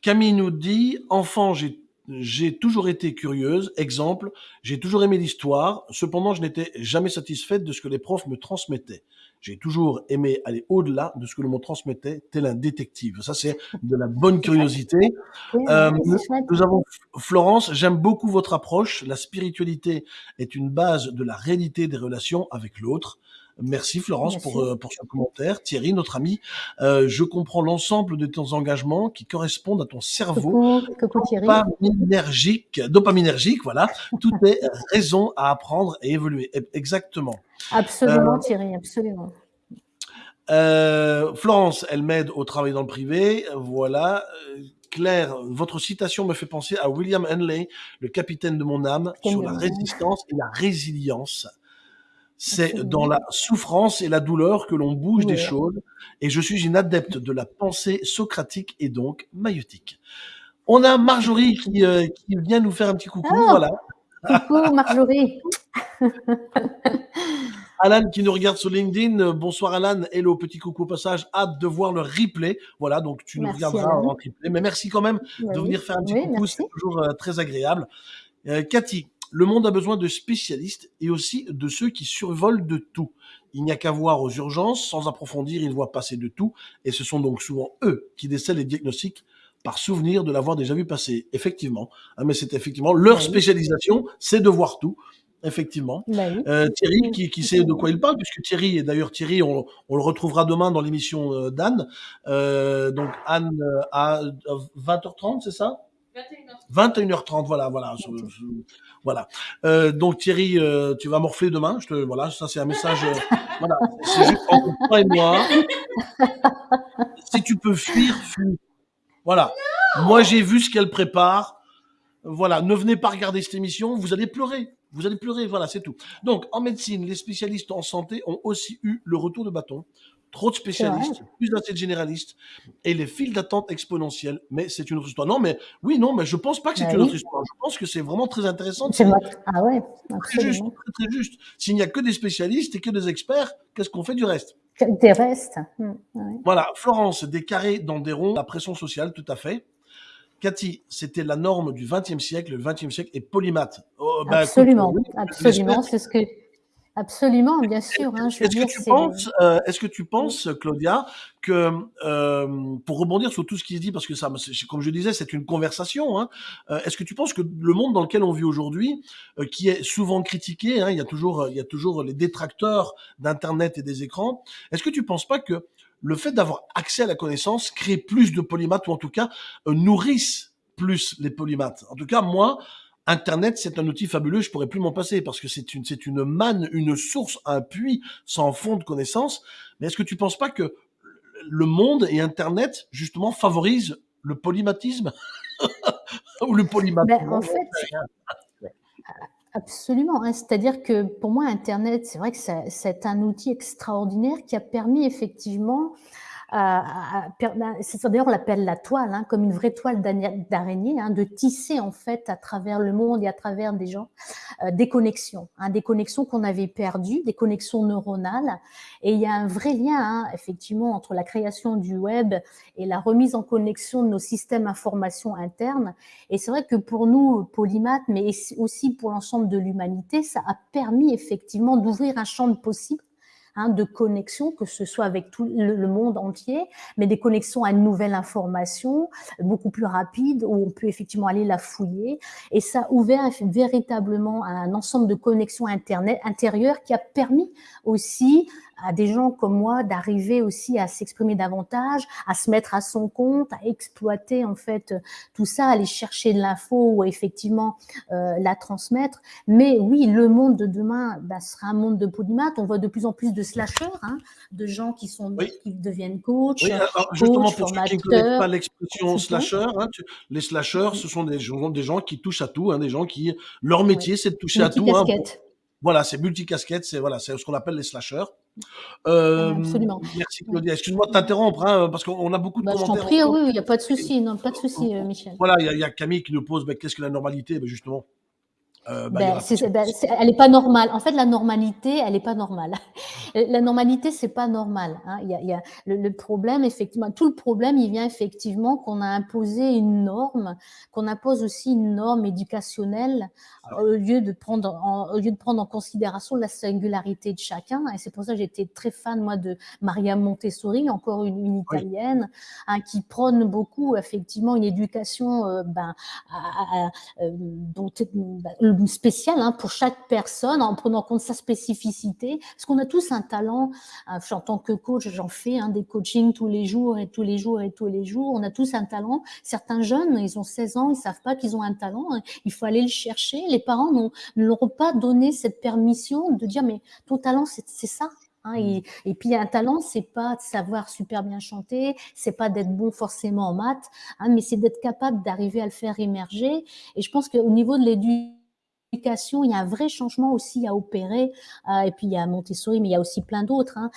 Camille nous dit, enfant, j'ai j'ai toujours été curieuse. Exemple, j'ai toujours aimé l'histoire. Cependant, je n'étais jamais satisfaite de ce que les profs me transmettaient. J'ai toujours aimé aller au-delà de ce que l'on me transmettait, tel un détective. Ça, c'est de la bonne curiosité. Oui, Euh, nous, avons Florence. J'aime beaucoup votre approche. La spiritualité est une base de la réalité des relations avec l'autre. Merci Florence Bien pour, euh, pour ce commentaire. Thierry, notre ami, euh, je comprends l'ensemble de tes engagements qui correspondent à ton cerveau Coucou, coucou Thierry. dopaminergique, dopaminergique, voilà. Tout est raison à apprendre et évoluer. Exactement. Absolument Euh, Thierry, absolument. Euh, Florence, elle m'aide au travail dans le privé. Voilà. Claire, votre citation me fait penser à William Henley, le capitaine de mon âme, sur la résistance et la résilience. C'est dans la souffrance et la douleur que l'on bouge des choses. Et je suis une adepte de la pensée socratique et donc maïotique. On a Marjorie qui, euh, qui vient nous faire un petit coucou. Ah. Voilà. Coucou Marjorie. <laughs> Alan qui nous regarde sur LinkedIn. Bonsoir Alan. Hello, petit coucou au passage. Hâte de voir le replay. Voilà, donc tu nous Merci, regarderas en replay. Mais merci quand même Bah de venir faire un petit Oui, coucou. C'est toujours euh, très agréable. Euh, Cathy, le monde a besoin de spécialistes et aussi de ceux qui survolent de tout. Il n'y a qu'à voir aux urgences, sans approfondir, ils voient passer de tout, et ce sont donc souvent eux qui décèlent les diagnostics par souvenir de l'avoir déjà vu passer. Effectivement, Hein, mais c'est effectivement leur Oui. spécialisation, c'est de voir tout. Effectivement. Bah. Euh, Thierry, qui, qui sait de quoi il parle, puisque Thierry, et d'ailleurs Thierry, on, on le retrouvera demain dans l'émission euh, d'Anne. Euh, donc Anne à euh, 20h30, c'est ça? 21h30, voilà, voilà, je- je- voilà. Euh, donc Thierry, euh, tu vas morfler demain. Je te, voilà, ça c'est un message. euh, <laughs> voilà, c'est juste entre toi et moi. Si tu peux fuir, fuis. Voilà. Moi j'ai vu ce qu'elle prépare. Voilà, ne venez pas regarder cette émission, vous allez pleurer. Vous allez pleurer, voilà, c'est tout. Donc, en médecine, les spécialistes en santé ont aussi eu le retour de bâton. Trop de spécialistes, plus assez de généralistes, et les files d'attente exponentielles. Mais c'est une autre histoire. Non, mais oui, non, mais je pense pas que c'est Bah une autre histoire. Je pense que c'est vraiment très intéressant. C'est. Ah ouais, très juste, très, très juste. S'il n'y a que des spécialistes et que des experts, qu'est-ce qu'on fait du reste? Des restes. Ouais. Voilà, Florence, des carrés dans des ronds, la pression sociale, tout à fait. Cathy, c'était la norme du XXe siècle. Le XXe siècle est polymathe. Oh, écoute, absolument, oui, absolument. C'est ce que Absolument, bien sûr. Hein, est-ce que, tu penses, euh, est-ce que tu penses, Claudia, que euh, pour rebondir sur tout ce qui se dit, parce que ça, comme je disais, c'est une conversation. Hein, euh, est-ce que tu penses que le monde dans lequel on vit aujourd'hui, euh, qui est souvent critiqué, hein, il y a toujours, il y a toujours les détracteurs d'internet et des écrans. Est-ce que tu penses pas que le fait d'avoir accès à la connaissance crée plus de polymathes ou en tout cas nourrisse plus les polymathes En tout cas, moi, Internet, c'est un outil fabuleux, je pourrais plus m'en passer parce que c'est une, une manne, une source, un puits sans fond de connaissances. Mais est-ce que tu penses pas que le monde et Internet, justement, favorisent le polymatisme <laughs> ou le polymatisme ben, En fait, absolument. Hein. C'est-à-dire que pour moi, Internet, c'est vrai que c'est un outil extraordinaire qui a permis effectivement D'ailleurs, on l'appelle la toile, hein, comme une vraie toile d'araignée, hein, de tisser en fait à travers le monde et à travers des gens euh, des connexions, hein, des connexions qu'on avait perdues, des connexions neuronales. Et il y a un vrai lien, hein, effectivement, entre la création du web et la remise en connexion de nos systèmes d'information internes. Et c'est vrai que pour nous, polymath, mais aussi pour l'ensemble de l'humanité, ça a permis effectivement d'ouvrir un champ de possibles Hein, de connexion, que ce soit avec tout le, monde entier, mais des connexions à une nouvelle information beaucoup plus rapide où on peut effectivement aller la fouiller. Et ça a ouvert véritablement un ensemble de connexions internet intérieures qui a permis aussi à des gens comme moi d'arriver aussi à s'exprimer davantage, à se mettre à son compte, à exploiter en fait tout ça, aller chercher de l'info ou effectivement euh, la transmettre. Mais oui, le monde de demain bah, sera un monde de polymath. On voit de plus en plus de slashers, hein, de gens qui sont qui deviennent coach, oui, justement pour ceux qui ne pas l'expression slasher, hein, les slashers, ce sont des gens, des gens qui touchent à tout, hein, des gens qui leur métier c'est de toucher à tout. Hein, voilà, c'est multicasquette, c'est voilà, c'est ce qu'on appelle les slashers. Euh, Absolument. Merci Claudia. Excuse-moi de t'interrompre hein, parce qu'on a beaucoup de bah, commentaires. Je t'en prie, oui, il n'y a pas de souci, non, pas de souci, euh, Michel. Voilà, il y, y, a Camille qui nous pose, mais qu'est-ce que la normalité ben Justement, euh, bah, ben, ben, elle n'est pas normale. En fait, la normalité, elle n'est pas normale. <laughs> la normalité, c'est pas normal. Hein. Il y a, il y a le, le, problème, effectivement, tout le problème, il vient effectivement qu'on a imposé une norme, qu'on impose aussi une norme éducationnelle au lieu de prendre en, au lieu de prendre en considération la singularité de chacun. Et c'est pour ça que j'étais très fan moi de Maria Montessori, encore une, une italienne, hein, qui prône beaucoup effectivement une éducation euh, ben, à, à, euh, dont, ben, spécial hein, pour chaque personne en prenant en compte sa spécificité. Parce qu'on a tous un talent. Euh, en tant que coach, j'en fais hein, des coachings tous les jours et tous les jours et tous les jours. On a tous un talent. Certains jeunes, ils ont 16 ans, ils savent pas qu'ils ont un talent. Hein. Il faut aller le chercher. Les parents ne leur ont pas donné cette permission de dire mais ton talent c'est ça. Hein, et, et, puis un talent, c'est pas de savoir super bien chanter, c'est pas d'être bon forcément en maths, hein, mais c'est d'être capable d'arriver à le faire émerger. Et je pense qu'au niveau de l'éducation il y a un vrai changement aussi à opérer. Euh, et puis il y a Montessori, mais il y a aussi plein d'autres. Hein,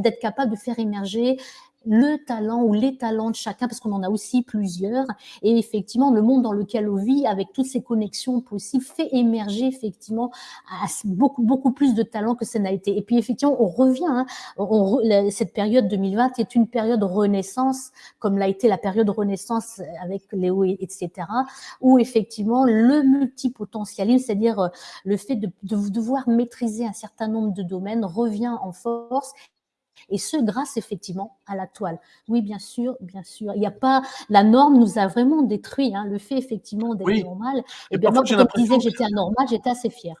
d'être capable de faire émerger le talent ou les talents de chacun, parce qu'on en a aussi plusieurs. Et effectivement, le monde dans lequel on vit, avec toutes ces connexions possibles, fait émerger effectivement beaucoup, beaucoup plus de talents que ça n'a été. Et puis effectivement, on revient. Hein, cette période 2020 est une période de renaissance, comme l'a été la période de renaissance avec Léo, etc., où effectivement le multipotentialisme, c'est-à-dire euh, le fait de, de devoir maîtriser un certain nombre de domaines, revient en force et ce, grâce effectivement à la toile. Oui, bien sûr, bien sûr. Il n'y a pas, la norme nous a vraiment détruit. Hein, le fait effectivement d'être normal. Et, bien moi, quand on disait que j'étais anormal, j'étais assez fière.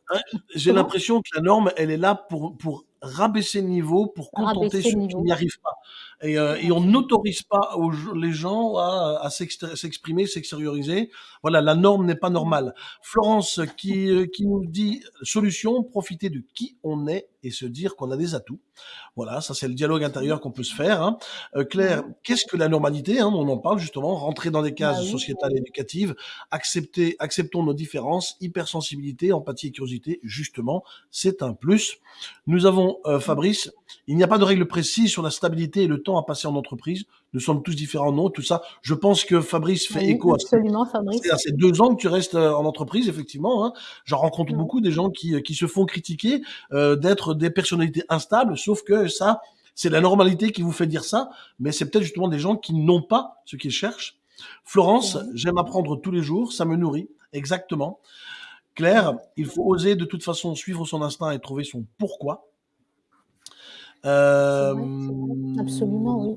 J'ai l'impression que la norme, elle est là pour, pour rabaisser le niveau, pour contenter ceux qui n'y arrivent pas. Et, euh, et on n'autorise pas aux, les gens à, à s'exprimer, s'extérioriser. Voilà, la norme n'est pas normale. Florence qui, euh, qui nous dit solution, profiter de qui on est et se dire qu'on a des atouts. Voilà, ça c'est le dialogue intérieur qu'on peut se faire. Hein. Euh, Claire, qu'est-ce que la normalité hein, On en parle justement, rentrer dans des cases bah sociétales et éducatives, accepter, acceptons nos différences, hypersensibilité, empathie et curiosité, justement, c'est un plus. Nous avons, euh, Fabrice, il n'y a pas de règle précise sur la stabilité et le temps à passer en entreprise. Nous sommes tous différents, non Tout ça. Je pense que Fabrice fait écho absolument, à, Fabrice. à ces deux ans que tu restes euh, en entreprise, effectivement. Hein. J'en rencontre beaucoup des gens qui, qui se font critiquer euh, d'être des personnalités instables, sauf que ça, c'est la normalité qui vous fait dire ça, mais c'est peut-être justement des gens qui n'ont pas ce qu'ils cherchent. Florence, j'aime apprendre tous les jours, ça me nourrit, exactement. Claire, il faut oser de toute façon suivre son instinct et trouver son pourquoi. Euh, Absolument, oui.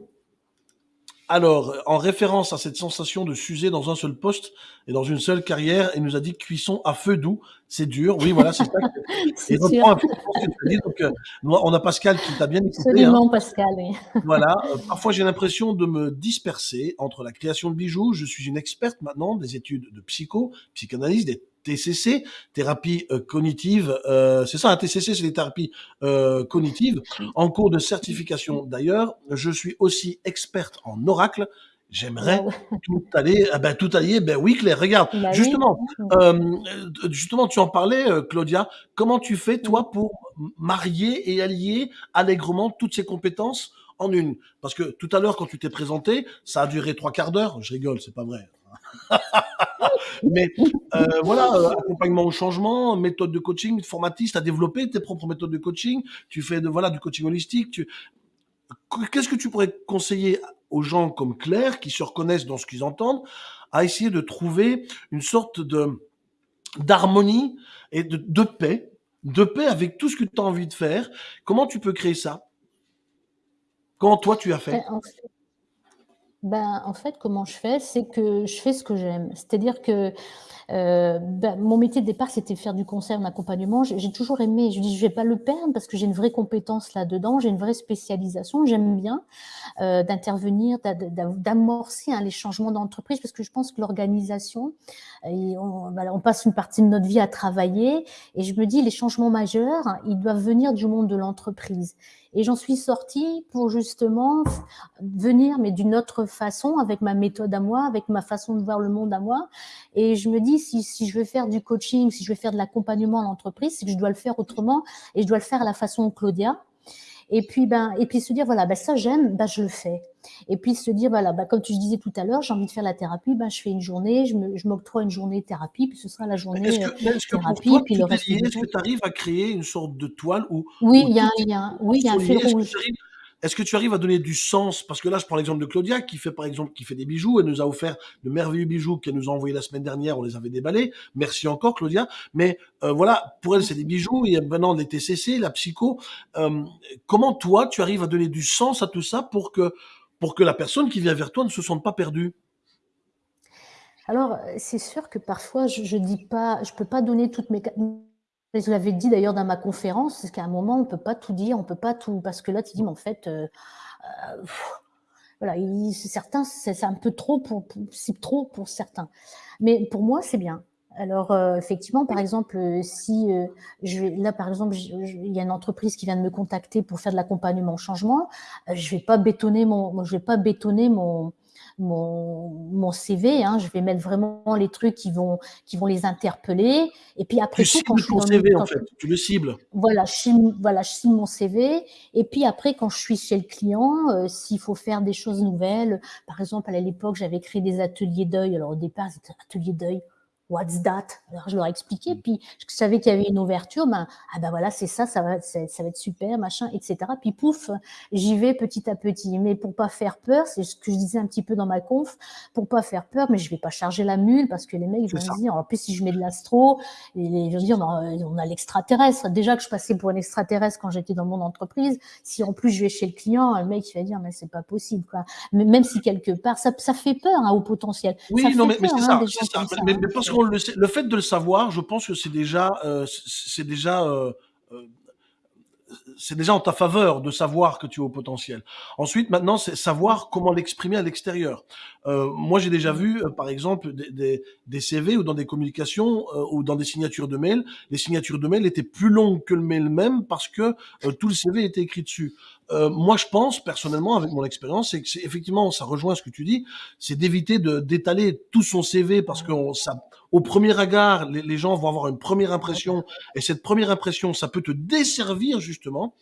Alors, en référence à cette sensation de s'user dans un seul poste et dans une seule carrière, il nous a dit cuisson à feu doux, c'est dur. Oui, voilà, c'est ça. <laughs> C'est Et sûr. reprend un peu ce que tu as dit. Donc, euh, on a Pascal qui t'a bien écouté. hein. Absolument, Pascal, oui. Voilà. <laughs> Euh, parfois, j'ai l'impression de me disperser entre la création de bijoux. Je suis une experte maintenant des études de psycho, psychanalyse, des TCC, thérapie euh, cognitive. euh, c'est ça, un TCC, c'est des thérapies euh, cognitives. En cours de certification d'ailleurs, je suis aussi experte en oracle. J'aimerais Wow. tout aller, ah ben tout allier, ben oui Claire, regarde, Bah oui. justement, euh, justement tu en parlais euh, Claudia, comment tu fais toi pour marier et allier allègrement toutes ces compétences en une? Parce que tout à l'heure quand tu t'es présenté, ça a duré trois quarts d'heure, je rigole, c'est pas vrai. <laughs> Mais euh, voilà, euh, accompagnement au changement, méthode de coaching, formatiste, à développer tes propres méthodes de coaching, tu fais de voilà du coaching holistique, tu qu'est-ce que tu pourrais conseiller aux gens comme Claire qui se reconnaissent dans ce qu'ils entendent à essayer de trouver une sorte d'harmonie et de, paix, de paix avec tout ce que tu as envie de faire? Comment tu peux créer ça? Comment toi tu as fait? Fait, ben, en fait, comment je fais, c'est que je fais ce que j'aime. C'est-à-dire que euh, ben, mon métier de départ, c'était faire du conseil en accompagnement. J'ai toujours aimé. Je dis, je vais pas le perdre parce que j'ai une vraie compétence là-dedans, j'ai une vraie spécialisation. J'aime bien euh, d'intervenir, d'a- d'a- d'amorcer hein, les changements d'entreprise parce que je pense que l'organisation, voilà, on passe une partie de notre vie à travailler et je me dis, les changements majeurs, hein, ils doivent venir du monde de l'entreprise. Et j'en suis sortie pour justement venir, mais d'une autre façon, avec ma méthode à moi, avec ma façon de voir le monde à moi. Et je me dis, si, si je veux faire du coaching, si je veux faire de l'accompagnement à l'entreprise, c'est que je dois le faire autrement et je dois le faire à la façon Claudia. Et puis, ben, et puis se dire, voilà, ben, ça j'aime, ben, je le fais. Et puis se dire, voilà, ben, comme tu disais tout à l'heure, j'ai envie de faire la thérapie, ben, je fais une journée, je m'octroie une journée de thérapie, puis ce sera la journée. Est-ce que, est-ce que pour thérapie, toi, puis le est reste Est-ce que tu arrives à créer une sorte de toile où, Oui, il y a un. Oui, il y a un fil que rouge. Est-ce que tu arrives à donner du sens? Parce que là, je prends l'exemple de Claudia, qui fait par exemple, qui fait des bijoux. Elle nous a offert de merveilleux bijoux qu'elle nous a envoyés la semaine dernière. On les avait déballés. Merci encore, Claudia. Mais euh, voilà, pour elle, c'est des bijoux. Il y a maintenant les TCC, la psycho. Euh, comment toi, tu arrives à donner du sens à tout ça pour que pour que la personne qui vient vers toi ne se sente pas perdue? Alors, c'est sûr que parfois, je, je dis pas, je peux pas donner toutes mes. Je l'avais dit d'ailleurs dans ma conférence, c'est qu'à un moment, on peut pas tout dire, on peut pas tout, parce que là, tu dis, mais en fait, euh, euh, voilà, il- certains, c'est un peu trop pour, pour- trop pour certains. Mais pour moi, c'est bien. Alors, euh, effectivement, par exemple, si là, par exemple, il y a une entreprise qui vient de me contacter pour faire de l'accompagnement au changement, je vais pas bétonner mon, je vais pas bétonner mon, mon, mon CV, hein, je vais mettre vraiment les trucs qui vont, qui vont les interpeller. Et puis après Tu tout, quand je suis ton CV, en fait. Tu le cibles. voilà, je voilà, je signe mon CV. Et puis après, quand je suis chez le client, euh, s'il faut faire des choses nouvelles, par exemple, à l'époque, j'avais créé des ateliers d'œil. Alors au départ, c'était atelier d'œil. What's that? Alors je leur ai expliqué, puis je savais qu'il y avait une ouverture, ben ah ben voilà c'est ça, ça va, ça, ça va être super, machin, etc. Puis pouf, j'y vais petit à petit. Mais pour pas faire peur, c'est ce que je disais un petit peu dans ma conf, pour pas faire peur, mais je vais pas charger la mule parce que les mecs ils vont me dire, en plus si je mets de l'astro, ils vont dire, ben, on a l'extraterrestre. Déjà que je passais pour un extraterrestre quand j'étais dans mon entreprise, si en plus je vais chez le client, le mec il va dire, mais c'est pas possible quoi. Mais même si quelque part, ça, ça fait peur hein, au potentiel. Oui, ça non, mais, mais c'est hein, ça, le fait de le savoir, je pense que c'est déjà, euh, c'est déjà, euh, euh, c'est déjà en ta faveur de savoir que tu es au potentiel. Ensuite, maintenant, c'est savoir comment l'exprimer à l'extérieur. Moi, j'ai déjà vu, par exemple, des, CV ou dans des communications ou dans des signatures de mail, les signatures de mail étaient plus longues que le mail même parce que tout le CV était écrit dessus. Moi, je pense personnellement, avec mon expérience, c'est que effectivement, ça rejoint ce que tu dis, c'est d'éviter d'étaler tout son CV parce que ça, au premier regard, les, les gens vont avoir une première impression et cette première impression, ça peut te desservir justement.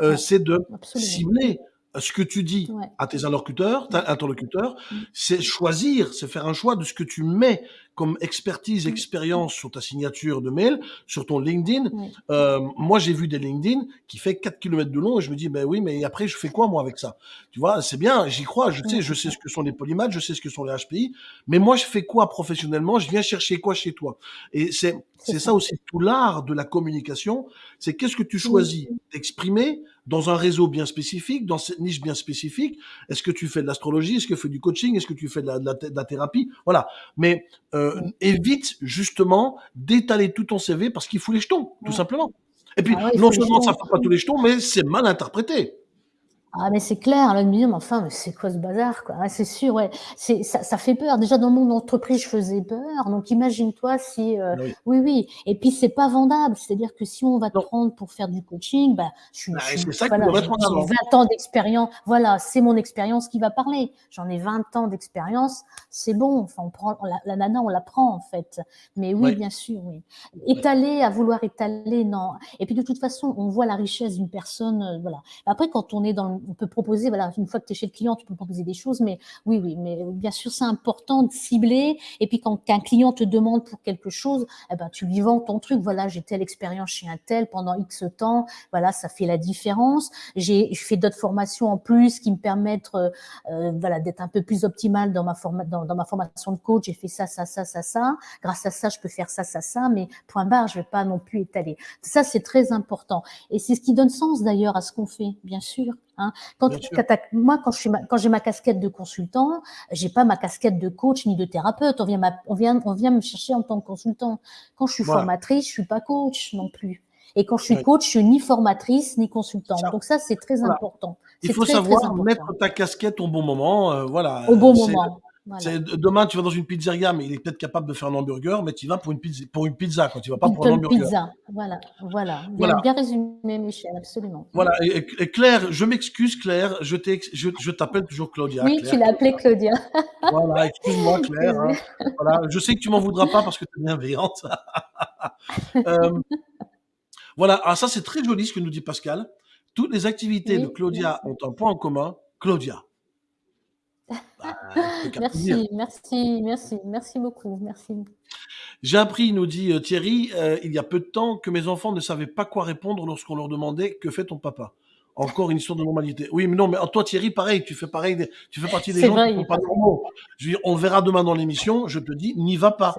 Euh, Ouais, c'est de absolument. cibler ce que tu dis Ouais. à tes interlocuteurs, interlocuteurs, Mm. c'est choisir, c'est faire un choix de ce que tu mets comme expertise, expérience sur ta signature de mail, sur ton LinkedIn. Oui. Euh, moi, j'ai vu des LinkedIn qui fait 4 km de long et je me dis, ben oui, mais après, je fais quoi, moi, avec ça? Tu vois, c'est bien, j'y crois, je sais, je sais ce que sont les polymaths, je sais ce que sont les HPI, mais moi, je fais quoi professionnellement? Je viens chercher quoi chez toi? Et c'est, C'est ça. ça aussi tout l'art de la communication, c'est qu'est-ce que tu choisis d'exprimer dans un réseau bien spécifique, dans cette niche bien spécifique? Est-ce que tu fais de l'astrologie? Est-ce que tu fais du coaching? Est-ce que tu fais de la, de la, de la thérapie? Voilà. Mais euh, Mm. évite justement d'étaler tout ton CV parce qu'il faut les jetons, tout simplement. Et puis, Ah ouais, non seulement ça ne fait pas tous les jetons, mais c'est mal interprété. Ah mais c'est clair, là, de me dire, mais enfin, mais c'est quoi ce bazar, quoi? Ouais, c'est sûr, ouais. C'est, ça, ça fait peur. Déjà, dans mon entreprise, je faisais peur. Donc, imagine-toi si, euh, Oui. oui, oui. Et puis, c'est pas vendable. C'est-à-dire que si on va te Non. prendre pour faire du coaching, bah, je suis, Bah, je c'est ça voilà, j'ai mettre en avant. j'ai 20 ans d'expérience. Voilà, c'est mon expérience qui va parler. J'en ai 20 ans d'expérience. C'est bon. Enfin, on prend, la, la nana, on la prend, en fait. Mais oui, Oui. bien sûr, oui. Étaler, à vouloir étaler, non. Et puis, de toute façon, on voit la richesse d'une personne, euh, voilà. Après, quand on est dans, le- on peut proposer, voilà, une fois que tu es chez le client, tu peux proposer des choses, mais oui, oui, mais bien sûr, c'est important de cibler. Et puis, quand un client te demande pour quelque chose, eh ben, tu lui vends ton truc. Voilà, j'ai telle expérience chez un tel pendant X temps. Voilà, ça fait la différence. J'ai fait d'autres formations en plus qui me permettent, euh, euh, voilà, d'être un peu plus optimale dans ma forma dans ma formation de coach. J'ai fait ça, ça, ça, ça, ça. Grâce à ça, je peux faire ça, ça, ça. Mais point barre, je vais pas non plus étaler. Ça, c'est très important. Et c'est ce qui donne sens d'ailleurs à ce qu'on fait, bien sûr. Hein. Quand, moi, quand je suis ma- quand j'ai ma casquette de consultant, j'ai pas ma casquette de coach ni de thérapeute. On vient, ma- on vient, on vient me chercher en tant que consultant. Quand je suis Voilà. formatrice, je suis pas coach non plus. Et quand je suis coach, je suis ni formatrice ni consultante. Donc ça, c'est très Voilà. important. Il faut très, savoir mettre ta casquette au bon moment. euh, voilà. au bon C'est- moment. Voilà. demain, tu vas dans une pizzeria, mais il est peut-être capable de faire un hamburger, mais tu vas pour une pizza, pour une pizza quand tu vas pas pour un hamburger. Pizza. Voilà, voilà. Voilà. bien résumé, Michel, absolument. Voilà. Et, Claire, je m'excuse, Claire, je t'ai- je, je t'appelle toujours Claudia. oui, Claire. tu l'as appelé Claudia. <laughs> Voilà, excuse-moi, <laughs> Claire. hein. Voilà, je sais que tu m'en voudras pas parce que tu es bienveillante. <laughs> Euh, voilà, ah, ça c'est très joli ce que nous dit Pascal. Toutes les activités Oui, de Claudia ont un point en commun. Claudia. Bah. <laughs> Merci, merci, merci, merci beaucoup, merci. J'ai appris, nous dit euh, Thierry, euh, il y a peu de temps, que mes enfants ne savaient pas quoi répondre lorsqu'on leur demandait que fait ton papa? Encore une histoire de normalité. Oui, mais non, mais toi, Thierry, pareil, tu fais pareil, tu fais partie des gens vrai, qui sont pas normaux. Je veux dire, on verra demain dans l'émission. Je te dis, n'y va pas.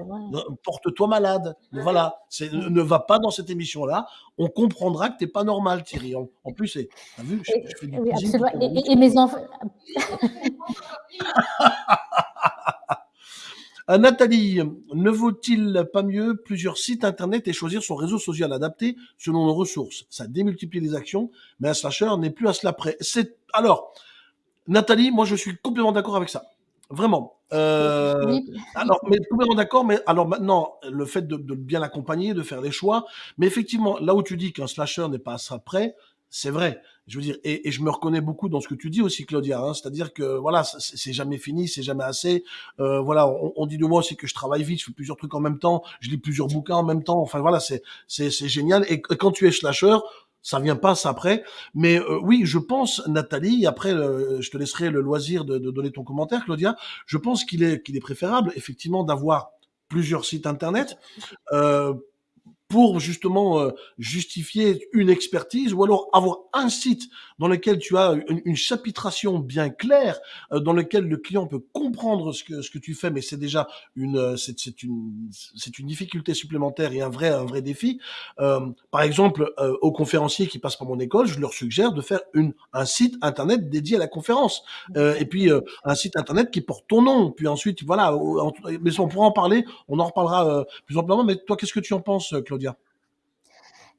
Porte-toi malade. Voilà. Ne, ne va pas dans cette émission-là. On comprendra que t'es pas normal, Thierry. En, en plus, t'as vu, je, Et- je fais du oui, absolument. Et, et- et mes enfants, <laughs> Euh, Nathalie, ne vaut-il pas mieux plusieurs sites internet et choisir son réseau social adapté selon nos ressources? Ça démultiplie les actions, mais un slasher n'est plus à cela près. C'est alors, Nathalie, moi je suis complètement d'accord avec ça, vraiment. Euh, oui, alors, mais complètement d'accord, mais alors maintenant, le fait de, de bien l'accompagner, de faire les choix, mais effectivement, là où tu dis qu'un slasher n'est pas à ça près, c'est vrai. Je veux dire, et, et je me reconnais beaucoup dans ce que tu dis aussi, Claudia. Hein, C'est-à-dire que voilà, c'est jamais fini, c'est jamais assez. Euh, voilà, on, on dit de moi aussi que je travaille vite, je fais plusieurs trucs en même temps, je lis plusieurs bouquins en même temps. Enfin voilà, c'est c'est génial. Et, quand tu es slasher, ça vient pas ça après. Mais euh, oui, je pense, Nathalie, après, euh, je te laisserai le loisir de, de donner ton commentaire, Claudia. Je pense qu'il est, qu'il est préférable, effectivement, d'avoir plusieurs sites internet euh, pour justement euh, justifier une expertise ou alors avoir un site dans lequel tu as une, une chapitration bien claire, euh, dans lequel le client peut comprendre ce que ce que tu fais, mais c'est déjà une euh, c'est c'est une c'est une difficulté supplémentaire et un vrai un vrai défi. Par exemple, aux conférenciers qui passent par mon école, je leur suggère de faire une un site internet dédié à la conférence et puis un site internet qui porte ton nom. Puis ensuite voilà, mais on pourra en parler, on en reparlera plus amplement. Mais toi, qu'est-ce que tu en penses,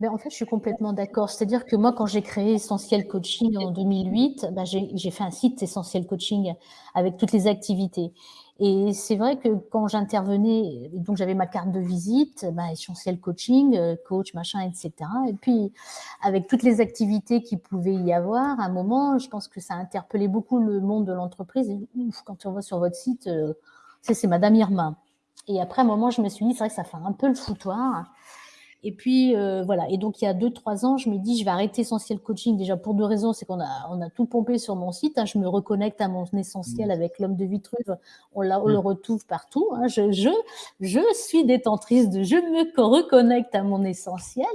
Ben, en fait, je suis complètement d'accord. C'est-à-dire que moi, quand j'ai créé Essentiel Coaching en 2008, ben, j'ai fait un site Essentiel Coaching avec toutes les activités. Et c'est vrai que quand j'intervenais, donc j'avais ma carte de visite, ben, Essentiel Coaching, euh, coach, machin, etc. Et puis, avec toutes les activités qu'il pouvait y avoir, à un moment, je pense que ça a interpellé beaucoup le monde de l'entreprise. Quand on voit sur votre site, euh, c'est Madame Irma. Et après, à un moment, je me suis dit, c'est vrai que ça fait un peu le foutoir. Et puis, euh, voilà. Et donc, il y a deux, trois ans, je me dis, je vais arrêter Essentiel Coaching. Déjà, pour deux raisons. C'est qu'on a, on a tout pompé sur mon site. Hein. Je me reconnecte à mon essentiel Mmh. avec l'homme de Vitruve. On, on Mmh. le retrouve partout. Hein. Je, je, je suis détentrice de je me reconnecte à mon essentiel.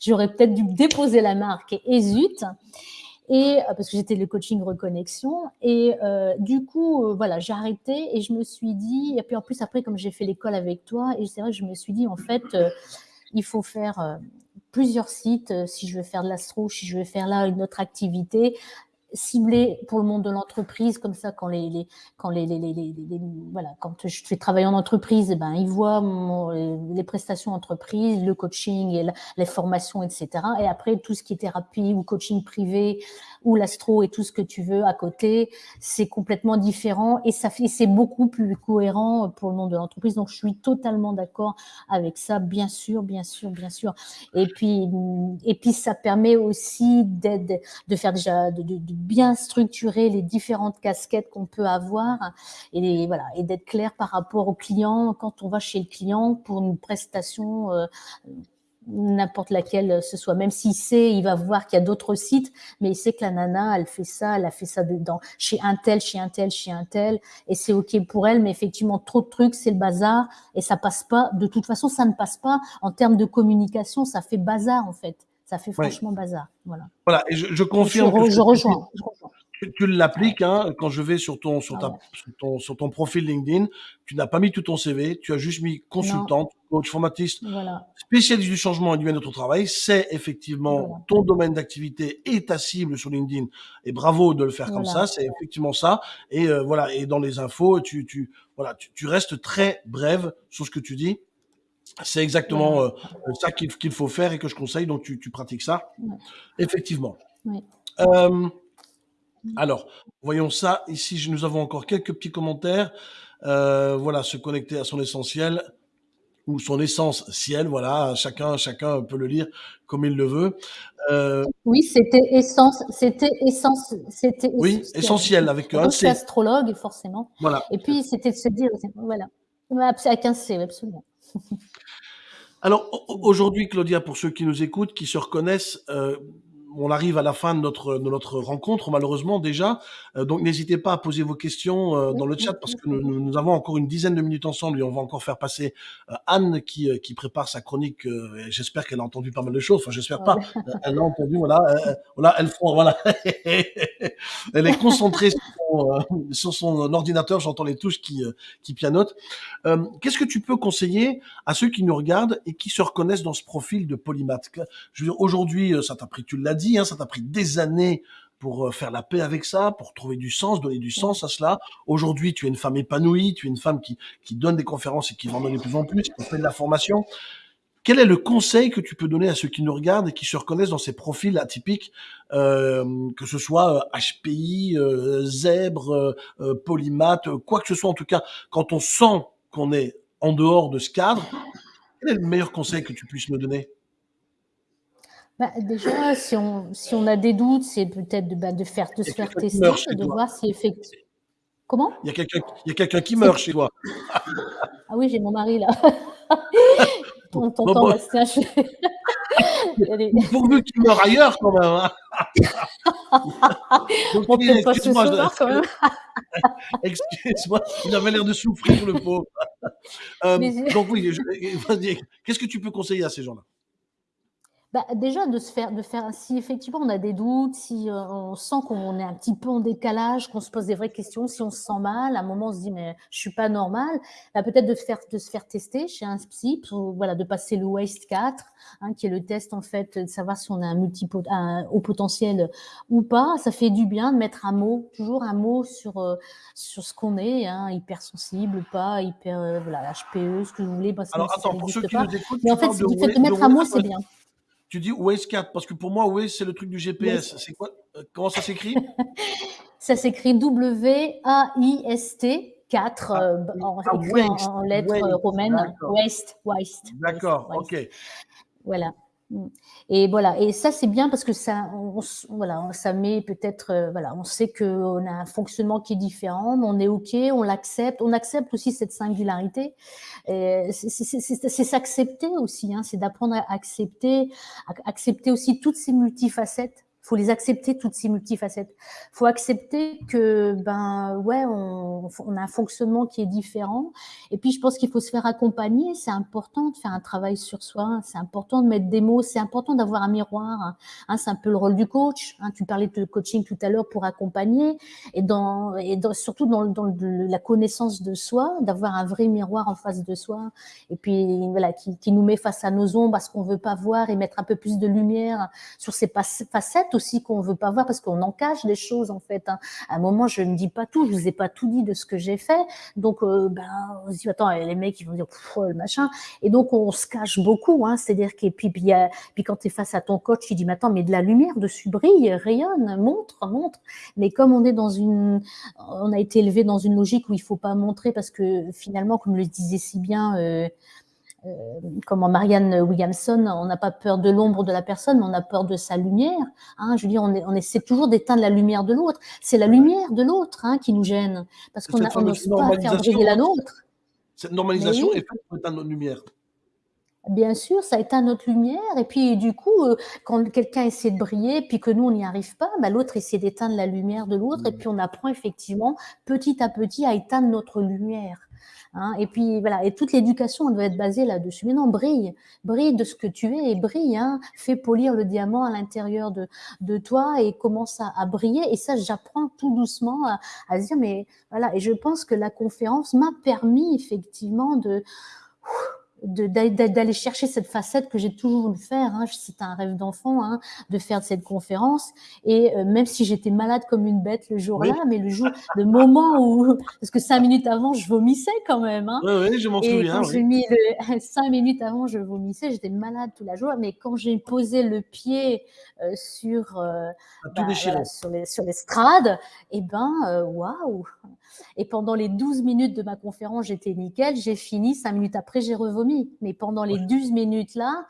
J'aurais peut-être dû déposer la marque et zut. Et euh, parce que j'étais le coaching reconnexion et euh, du coup euh, voilà j'ai arrêté et je me suis dit et puis en plus après comme j'ai fait l'école avec toi et c'est vrai que je me suis dit en fait euh, il faut faire euh, plusieurs sites euh, si je veux faire de l'astro si je veux faire là une autre activité ciblé pour le monde de l'entreprise comme ça quand les, quand les, voilà quand je fais travailler en entreprise eh ben ils voient mon, les prestations entreprise le coaching et les formations etc et après tout ce qui est thérapie ou coaching privé ou l'astro et tout ce que tu veux à côté c'est complètement différent et ça fait c'est beaucoup plus cohérent pour le monde de l'entreprise. Donc je suis totalement d'accord avec ça bien sûr bien sûr bien sûr. Et puis et puis ça permet aussi d'aide de faire déjà de, de, de bien structurer les différentes casquettes qu'on peut avoir et voilà et d'être clair par rapport au client quand on va chez le client pour une prestation euh, n'importe laquelle ce soit même s'il sait il va voir qu'il y a d'autres sites mais il sait que la nana elle fait ça elle a fait ça dedans chez un tel chez un tel chez un tel et c'est ok pour elle mais effectivement trop de trucs c'est le bazar et ça passe pas de toute façon ça ne passe pas en termes de communication ça fait bazar en fait ça fait franchement ouais. bazar. Voilà. Voilà, et je, je confirme. Je, que je, rejoins, je rejoins. Tu, tu l'appliques hein, quand je vais sur ton sur, ta, ouais. sur, ton, sur ton profil LinkedIn. Tu n'as pas mis tout ton CV, tu as juste mis consultante, non. coach, formatiste, voilà. spécialiste du changement et du bien-être au travail. C'est effectivement voilà. ton domaine d'activité et ta cible sur LinkedIn. Et bravo de le faire voilà. comme ça. C'est effectivement ça. Et euh, voilà. Et dans les infos, tu tu voilà, tu, tu restes très brève sur ce que tu dis. C'est exactement euh, ça qu'il qu faut faire et que je conseille, donc tu, tu pratiques ça. Effectivement. Ouais. Euh, alors, voyons ça. Ici, nous avons encore quelques petits commentaires. Euh, voilà, se connecter à son essentiel ou son essence ciel. Voilà, chacun, chacun peut le lire comme il le veut. Euh, oui, c'était essence, c'était essence, c'était oui, essentiel avec un C. astrologue forcément. Voilà. Et puis c'était de se dire, voilà, avec un C, absolument. <laughs> Alors aujourd'hui, Claudia, pour ceux qui nous écoutent, qui se reconnaissent, euh, on arrive à la fin de notre, de notre rencontre, malheureusement déjà. Euh, donc n'hésitez pas à poser vos questions euh, dans le chat parce que nous, nous, avons encore une dizaine de minutes ensemble et on va encore faire passer euh, Anne qui, euh, qui prépare sa chronique. euh, j'espère qu'elle a entendu pas mal de choses. Enfin, j'espère pas. elle a entendu, voilà. euh, voilà, elle voilà. <laughs> elle est concentrée sur <laughs> euh, sur son ordinateur. J'entends les touches qui, euh, qui pianotent. Qu'est-ce que tu peux conseiller à ceux qui nous regardent et qui se reconnaissent dans ce profil de polymath Je veux dire, aujourd'hui, ça t'a pris, tu l'as dit, hein, ça t'a pris des années pour euh, faire la paix avec ça, pour trouver du sens, donner du sens à cela. Aujourd'hui, tu es une femme épanouie, tu es une femme qui, qui donne des conférences et qui en donner de plus en plus, qui fait de la formation. Quel est le conseil que tu peux donner à ceux qui nous regardent et qui se reconnaissent dans ces profils atypiques, euh, que ce soit HPI, euh, zèbre, euh, polymath, quoi que ce soit en tout cas, quand on sent qu'on est en dehors de ce cadre, quel est le meilleur conseil que tu puisses me donner? Bah, déjà, si on, si on a des doutes, c'est peut-être de, bah, de, faire, de se faire tester, de voir si effectivement. Comment? Il y a quelqu'un quelqu qui meurt chez toi. ah oui, j'ai mon mari là. <laughs> on t'entend. Bastien. <laughs> Je... Pourvu qu'il meure ailleurs quand même. Hein. <laughs> Donc, on peut pas ce soir quand même. <laughs> Excuse-moi, il avait l'air de souffrir le pauvre. euh, donc oui, qu'est-ce que tu peux conseiller à ces gens-là? Bah, déjà de se faire de faire si effectivement on a des doutes si euh, on sent qu'on est un petit peu en décalage qu'on se pose des vraies questions si on se sent mal à un moment on se dit mais je suis pas normal bah, peut-être de faire de se faire tester chez un psy pour, voilà de passer le waste 4 hein, qui est le test en fait de savoir si on a un multipot un haut potentiel ou pas. Ça fait du bien de mettre un mot toujours un mot sur euh, sur ce qu'on est hein, hypersensible pas hyper euh, voilà HPE ce que vous voulez parce que Alors attends pour ceux qui pas. nous écoutent mais en fait de, de, de mettre un mot c'est bien tu dis Waze 4 parce que pour moi Waze c'est le truc du GPS. C'est quoi Comment ça s'écrit? <laughs> Ça s'écrit W A I S T 4 ah, euh, en, ah, en, lettres romaines. Waste, waste. D'accord, ok. Voilà. Mm. Et voilà, et ça c'est bien parce que ça, on, voilà, ça met peut-être, euh, voilà, on sait qu'on a un fonctionnement qui est différent, on est ok, on l'accepte, on accepte aussi cette singularité. C'est s'accepter aussi, hein, c'est d'apprendre à accepter, à accepter aussi toutes ces multifacettes faut les accepter toutes ces multifacettes. faut accepter que ben ouais, on, a un fonctionnement qui est différent. Et puis je pense qu'il faut se faire accompagner. C'est important de faire un travail sur soi. C'est important de mettre des mots. C'est important d'avoir un miroir. Hein, c'est un peu le rôle du coach. Hein, tu parlais de coaching tout à l'heure pour accompagner et dans et surtout dans, la connaissance de soi, d'avoir un vrai miroir en face de soi. Et puis voilà, qui, qui nous met face à nos ombres, à ce qu'on veut pas voir et mettre un peu plus de lumière sur ces facettes aussi qu'on veut pas voir parce qu'on en cache des choses en fait. Hein. À un moment, je ne dis pas tout, je vous ai pas tout dit de ce que j'ai fait, donc euh, ben on se dit attends les mecs ils vont dire oh, le machin et donc on se cache beaucoup. Hein. C'est-à-dire que puis puis, puis quand tu es face à ton coach, il dit mais attends mais de la lumière dessus brille, rayonne, montre, montre. Mais comme on est dans une, on a été élevé dans une logique où il faut pas montrer parce que finalement comme le disait si bien euh, euh, comment Marianne Williamson, on n'a pas peur de l'ombre de la personne, mais on a peur de sa lumière. Hein, je veux dire, on, on essaie toujours d'éteindre la lumière de l'autre. C'est la lumière de l'autre hein, qui nous gêne, parce qu'on n'ose pas faire briller la nôtre. Cette normalisation est faite pour éteindre notre lumière. Bien sûr, ça éteint notre lumière. Et puis, du coup, euh, quand quelqu'un essaie de briller, puis que nous, on n'y arrive pas, bah, l'autre essaie d'éteindre la lumière de l'autre. Et mmh. puis, on apprend effectivement, petit à petit, à éteindre notre lumière. Hein, et puis voilà, et toute l'éducation doit être basée là-dessus. Mais non, brille, brille de ce que tu es et brille. Hein, fais polir le diamant à l'intérieur de, de toi et commence à, briller. Et ça, j'apprends tout doucement à, à dire, mais voilà. Et je pense que la conférence m'a permis effectivement de d'aller chercher cette facette que j'ai toujours voulu faire. Hein. C'était un rêve d'enfant hein, de faire cette conférence. Et euh, même si j'étais malade comme une bête le jour-là, mais le jour, le moment où, parce que cinq minutes avant, je vomissais quand même. Hein. Oui, oui, je m'en souviens. Quand j'ai mis le, <laughs> cinq minutes avant, je vomissais. J'étais malade toute la journée. Mais quand j'ai posé le pied euh, sur, euh, bah, voilà, sur les sur l'estrade, et eh ben, euh, waouh. Et pendant les 12 minutes de ma conférence, j'étais nickel. J'ai fini. Cinq minutes après, j'ai revomi. Mais pendant les 12 minutes là,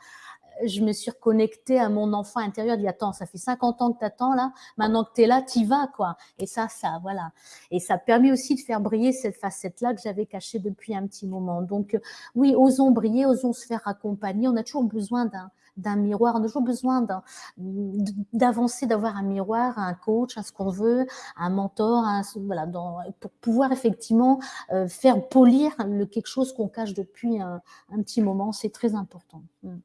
je me suis reconnectée à mon enfant intérieur. Dit attends, ça fait 50 ans que t'attends là. Maintenant que t'es là, t'y vas quoi. Et ça, ça, voilà. Et ça a permis aussi de faire briller cette facette-là que j'avais cachée depuis un petit moment. Donc oui, osons briller, osons se faire accompagner. On a toujours besoin d'un d'un miroir. On a toujours besoin d'avancer, d'avoir un miroir, un coach, un ce qu'on veut, un mentor, voilà, pour pouvoir effectivement euh, faire polir le, quelque chose qu'on cache depuis un, un petit moment. C'est très important. Mm.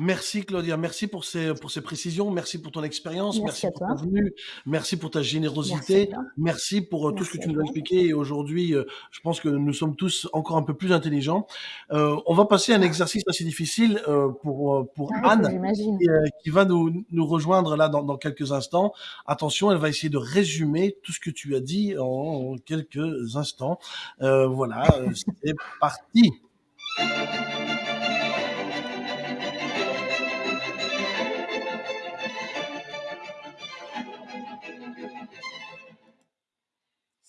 Merci Claudia, merci pour ces, pour ces précisions, merci pour ton expérience, merci, pour ta venue, merci pour ta générosité, merci, pour euh, tout ce que tu nous as expliqué. Et aujourd'hui, euh, je pense que nous sommes tous encore un peu plus intelligents. Euh, on va passer à un exercice assez difficile pour, pour ah, Anne, qui, va nous, nous rejoindre là dans, dans, quelques instants. Attention, elle va essayer de résumer tout ce que tu as dit en quelques instants. voilà, c'est parti.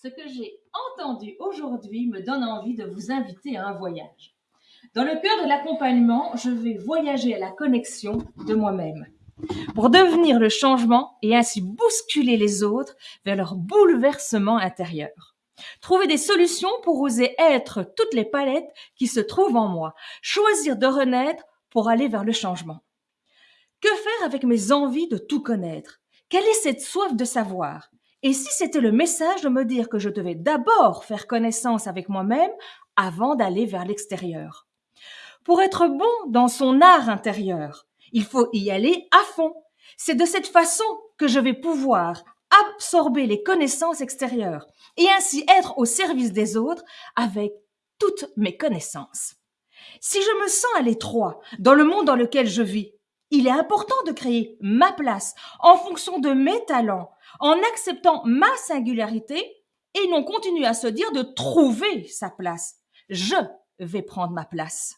Ce que j'ai entendu aujourd'hui me donne envie de vous inviter à un voyage. Dans le cœur de l'accompagnement, je vais voyager à la connexion de moi-même pour devenir le changement et ainsi bousculer les autres vers leur bouleversement intérieur. Trouver des solutions pour oser être toutes les palettes qui se trouvent en moi. Choisir de renaître pour aller vers le changement. Que faire avec mes envies de tout connaître? Quelle est cette soif de savoir? Et si c'était le message de me dire que je devais d'abord faire connaissance avec moi-même avant d'aller vers l'extérieur Pour être bon dans son art intérieur, il faut y aller à fond. C'est de cette façon que je vais pouvoir absorber les connaissances extérieures et ainsi être au service des autres avec toutes mes connaissances. Si je me sens à l'étroit dans le monde dans lequel je vis, il est important de créer ma place en fonction de mes talents, en acceptant ma singularité et non continuer à se dire de trouver sa place. Je vais prendre ma place.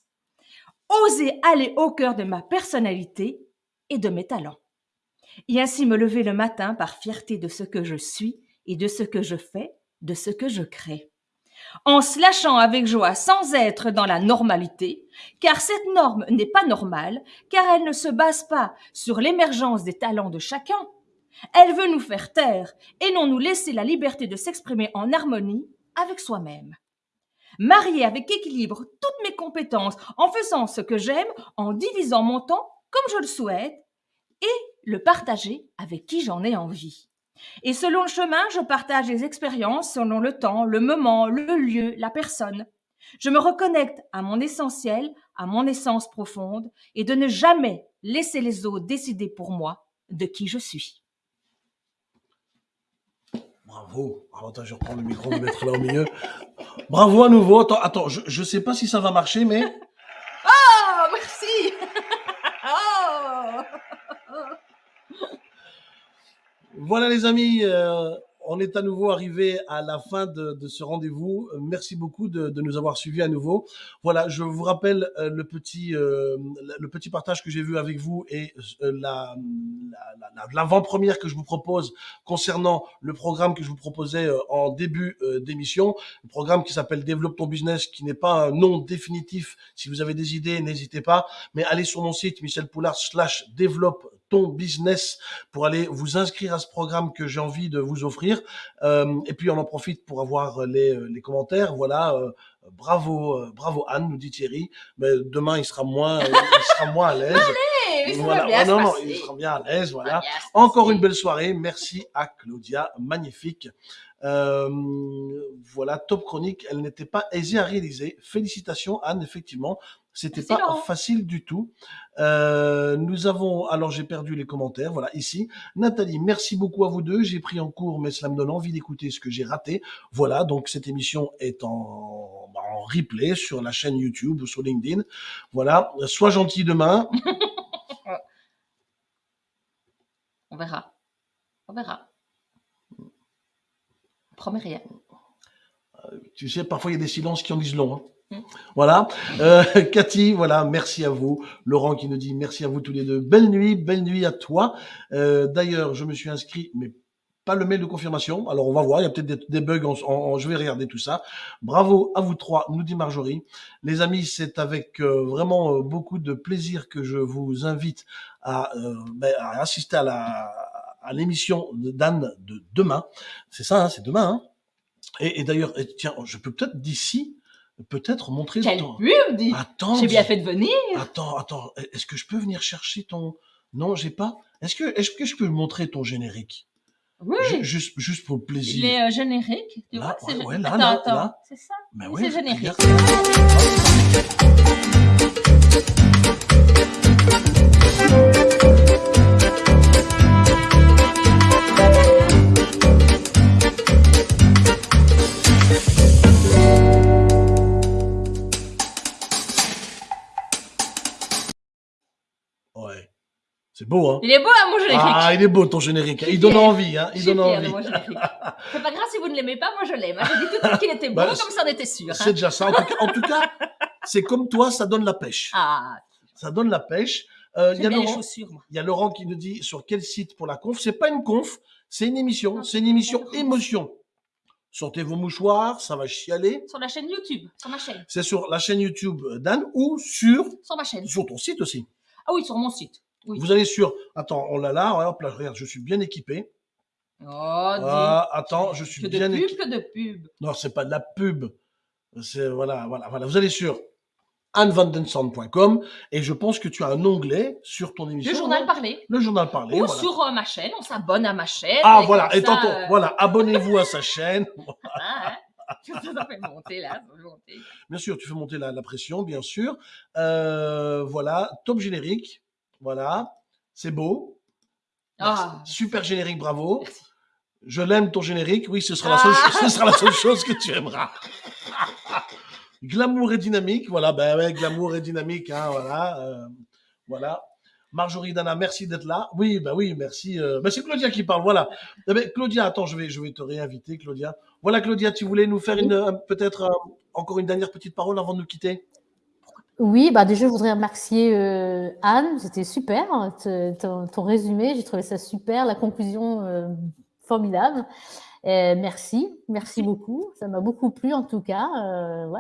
Oser aller au cœur de ma personnalité et de mes talents. Et ainsi me lever le matin par fierté de ce que je suis et de ce que je fais, de ce que je crée. en se lâchant avec joie sans être dans la normalité, car cette norme n'est pas normale, car elle ne se base pas sur l'émergence des talents de chacun. Elle veut nous faire taire et non nous laisser la liberté de s'exprimer en harmonie avec soi-même. Marier avec équilibre toutes mes compétences en faisant ce que j'aime, en divisant mon temps comme je le souhaite et le partager avec qui j'en ai envie. Et selon le chemin, je partage les expériences selon le temps, le moment, le lieu, la personne. Je me reconnecte à mon essentiel, à mon essence profonde, et de ne jamais laisser les autres décider pour moi de qui je suis. Bravo. attends, je reprends le micro, me mettre là au milieu. Bravo à nouveau. Attends, attends je ne sais pas si ça va marcher, mais... Oh, merci <laughs> oh Voilà les amis, euh, on est à nouveau arrivé à la fin de, ce rendez-vous. Merci beaucoup de, nous avoir suivis à nouveau. Voilà, je vous rappelle euh, le petit euh, le petit partage que j'ai vu avec vous et la l'avant-première que je vous propose concernant le programme que je vous proposais en début d'émission, le programme qui s'appelle Développe ton business, qui n'est pas un nom définitif. Si vous avez des idées, n'hésitez pas, mais allez sur mon site Michel Poulard slash développe business pour aller vous inscrire à ce programme que j'ai envie de vous offrir. Euh, et puis on en profite pour avoir les, les commentaires. Voilà, euh, bravo, euh, bravo Anne, nous dit Thierry. Mais demain il sera moins, il sera moins à l'aise. voilà. Bien non, non, il sera bien à l'aise. Voilà. Encore une belle soirée. Merci à Claudia, magnifique. Euh, voilà, top chronique. Elle n'était pas aisée à réaliser. Félicitations Anne, effectivement. C'était pas facile du tout. Euh, nous avons, alors j'ai perdu les commentaires, voilà, ici. Nathalie, merci beaucoup à vous deux. J'ai pris en cours, mais cela me donne envie d'écouter ce que j'ai raté. Voilà, donc cette émission est en, bah, en replay sur la chaîne YouTube ou sur LinkedIn. Voilà, sois gentil demain. <laughs> On verra. On verra. Promets rien. Euh, tu sais, parfois il y a des silences qui en disent long. Hein. Voilà. Euh, <laughs> Cathy, voilà, merci à vous. Laurent qui nous dit merci à vous tous les deux. Belle nuit, belle nuit à toi. Euh, d'ailleurs, je me suis inscrit, mais pas le mail de confirmation. Alors on va voir, il y a peut-être des, bugs, je vais regarder tout ça. Bravo à vous trois, nous dit Marjorie. Les amis, c'est avec euh, vraiment beaucoup de plaisir que je vous invite à, ben, assister à la à l'émission d'Anne de demain. C'est ça, hein, c'est demain. Hein. et, et d'ailleurs, tiens, je peux peut-être d'ici peut-être montrer Quelle ton... pub, dis Attends. J'ai bien fait de venir. Attends, attends. Est-ce que je peux venir chercher ton... Non, j'ai pas. Est-ce que, est-ce que je peux montrer ton générique? Oui. juste, juste pour le plaisir. Il est euh, générique. Tu là, vois, ouais, là, attends, là, attends. là. C'est ça? Ben oui, c'est générique. C'est beau, hein Il est beau, hein, mon générique Ah, il est beau, ton générique. Il donne envie, hein Il donne envie. <laughs> C'est pas grave si vous ne l'aimez pas, moi je l'aime. J'ai dit tout de suite qu'il était <laughs> beau, bah, comme ça on était sûr. C'est hein. déjà ça. En tout cas, c'est comme toi, ça donne la pêche. Ah. Ça donne la pêche. Euh, il y a Laurent, Il y a Laurent qui nous dit sur quel site pour la conf. C'est pas une conf, c'est une émission. C'est une émission émotion. Sortez vos mouchoirs, ça va chialer. Sur la chaîne YouTube, sur ma chaîne. C'est sur la chaîne YouTube d'Anne ou sur... Sur ma chaîne. Sur ton site aussi. Ah oui, sur mon site. Vous allez sur. Attends, on l'a là. Hop là, regarde, je suis bien équipé. Oh, ah, attends, je suis que bien équipé. Que de pub, Non, c'est pas de la pub. C'est voilà, voilà, voilà. Vous allez sur annevandensand.com et je pense que tu as un onglet sur ton émission. Le journal parlé. Le journal parlé. Ou sur euh, ma chaîne, on s'abonne à ma chaîne. Ah voilà, et tantôt, euh, voilà, <laughs> abonnez-vous à sa chaîne. <laughs> Ah, hein. <laughs> ça fait monter là, monter. Bien sûr, tu fais monter la, la pression, bien sûr. Euh, voilà, top générique. Voilà, c'est beau. Ah. Super générique, bravo. Je l'aime ton générique. Oui, ce sera, la seule, ah. ce sera la seule chose que tu aimeras. <laughs> glamour et dynamique, voilà, ben ouais, glamour et dynamique, hein, voilà, euh, voilà. Marjorie Dana, merci d'être là. Oui, ben oui, merci. Euh, ben c'est Claudia qui parle, voilà. Eh ben, Claudia, attends, je vais, je vais te réinviter, Claudia. Voilà, Claudia, tu voulais nous faire une, peut-être encore une dernière petite parole avant de nous quitter? Oui, bah déjà, je voudrais remercier euh, Anne, c'était super, hein, ton, résumé, j'ai trouvé ça super, la conclusion euh, formidable. merci, merci beaucoup. Ça m'a beaucoup plu en tout cas. Euh,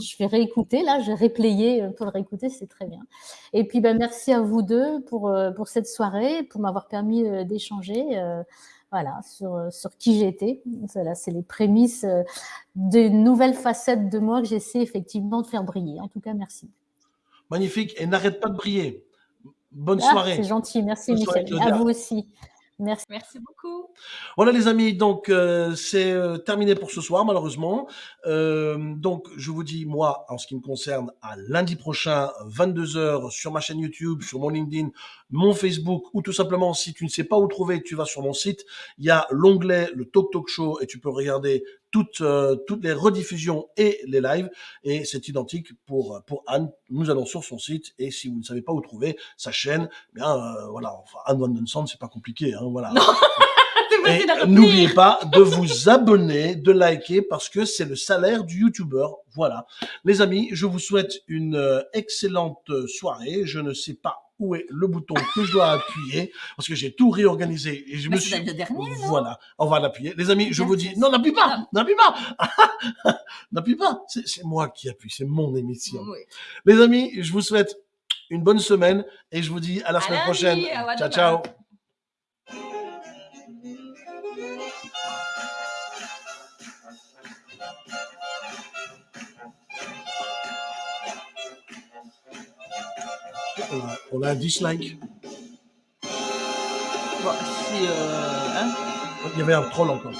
je vais réécouter là, je vais replayer pour le réécouter, c'est très bien. Et puis ben, merci à vous deux pour, pour cette soirée, pour m'avoir permis d'échanger voilà, sur, sur qui j'étais. Voilà, c'est les prémices des nouvelles facettes de moi que j'essaie effectivement de faire briller. En tout cas, merci. Magnifique. Et n'arrête pas de briller. Bonne ah, soirée. C'est gentil. Merci, Michel. à vous aussi. Merci. Merci beaucoup. Voilà les amis, donc euh, c'est euh, terminé pour ce soir malheureusement. Euh, donc je vous dis moi en ce qui me concerne à lundi prochain 22h sur ma chaîne YouTube, sur mon LinkedIn, mon Facebook ou tout simplement si tu ne sais pas où trouver, tu vas sur mon site, il y a l'onglet le Talk Talk Show et tu peux regarder toutes toutes les rediffusions et les lives et c'est identique pour pour Anne. Nous allons sur son site et si vous ne savez pas où trouver sa chaîne, eh bien voilà, enfin Anne Van Den c'est pas compliqué hein. Voilà. <laughs> N'oubliez pas de vous abonner, de liker parce que c'est le salaire du YouTuber. Voilà. Les amis, je vous souhaite une euh, excellente soirée. Je ne sais pas où est le bouton que je dois appuyer parce que j'ai tout réorganisé et je me suis le dernier, voilà on va l'appuyer. Les amis je vous dis non n'appuie pas n'appuie pas. <laughs> N'appuie pas. C'est moi qui appuie c'est mon émission. Les amis je vous souhaite une bonne semaine et je vous dis à la semaine prochaine. ciao ciao on a, un dislike. Bon, si, euh, hein Il y avait un troll encore.